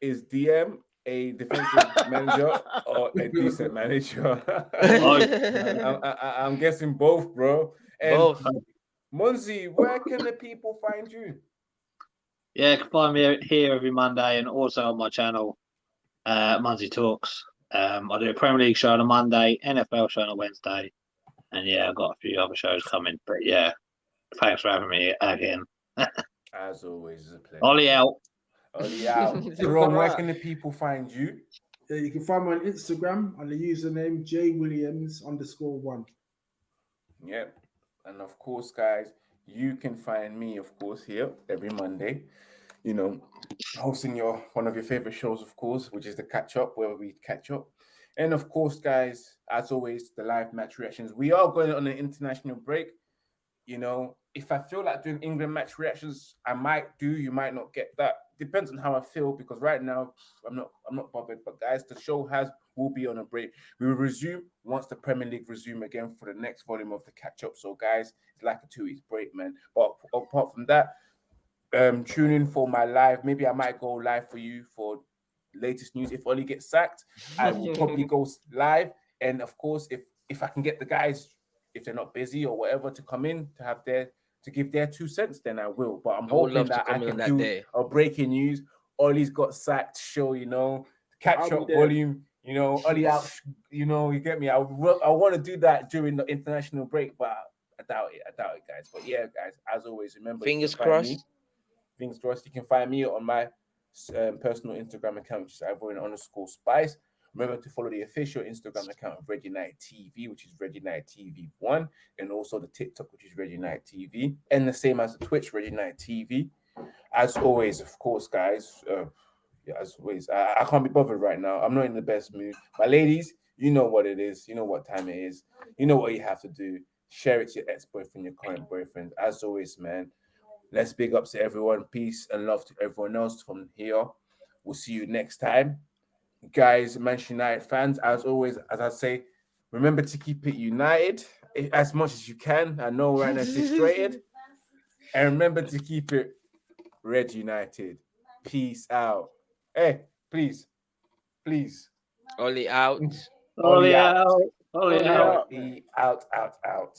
Speaker 1: Is DM a defensive manager or a <laughs> decent manager? I'm, I, I- I'm guessing both, bro. And
Speaker 2: Both.
Speaker 1: Munzi, where can the people find you?
Speaker 3: Yeah, you can find me here every Monday and also on my channel, uh, Munzie Talks. Um, I do a Premier League show on a Monday, NFL show on a Wednesday, and yeah, I've got a few other shows coming. But yeah, thanks for having me again. <laughs>
Speaker 1: As always, it's a pleasure.
Speaker 3: Ollie out.
Speaker 1: Ollie out. <laughs> Jerome, where can the people find you?
Speaker 5: Yeah, you can find me on Instagram on the username J Williams underscore one.
Speaker 1: Yep. And of course, guys, you can find me, of course, here every Monday. You know, hosting your one of your favorite shows, of course, which is the catch up, where we catch up. And of course, guys, as always, the live match reactions. We are going on an international break. You know, if I feel like doing England match reactions, I might do. You might not get that. Depends on how I feel because right now I'm not I'm not bothered. But guys, the show has will be on a break. We will resume once the Premier League resume again for the next volume of the catch up. So guys, it's like a two weeks break, man. But apart from that, um, tune in for my live. Maybe I might go live for you for latest news. If Ole gets sacked, I will <laughs> probably go live. And of course, if if I can get the guys, if they're not busy or whatever, to come in to have their to give their two cents, then I will. But I'm
Speaker 2: I
Speaker 1: hoping
Speaker 2: love
Speaker 1: that I can
Speaker 2: that
Speaker 1: do
Speaker 2: day.
Speaker 1: a breaking news. Ole's got sacked show, you know, catch up volume. You know, Ole out. You know, you get me. I I want to do that during the international break, but I doubt it. I doubt it, guys. But yeah, guys, as always, remember.
Speaker 2: Fingers
Speaker 1: can find me-
Speaker 2: crossed.
Speaker 1: Fingers crossed. You can find me on my um, personal Instagram account, which is Ivorian underscore Spice. Remember to follow the official Instagram account of Reggie Knight TV, which is Reggie Knight TV one, and also the TikTok, which is Reggie Knight TV, and the same as the Twitch, Reggie Knight TV. As always, of course, guys. Uh, yeah, as always, I, I can't be bothered right now. I'm not in the best mood. My ladies, you know what it is. You know what time it is. You know what you have to do. Share it to your ex-boyfriend, your current boyfriend. As always, man. Let's big ups to everyone. Peace and love to everyone else from here. We'll see you next time. Guys, Manchester United fans, as always, as I say, remember to keep it united eh, as much as you can. I know right now it's frustrated. <laughs> And remember to keep it red united. Peace out. Hey, please, please.
Speaker 2: Only out.
Speaker 3: only
Speaker 1: out.
Speaker 3: out. Ole
Speaker 4: Ole
Speaker 3: out.
Speaker 4: out.
Speaker 1: Be out, out, out.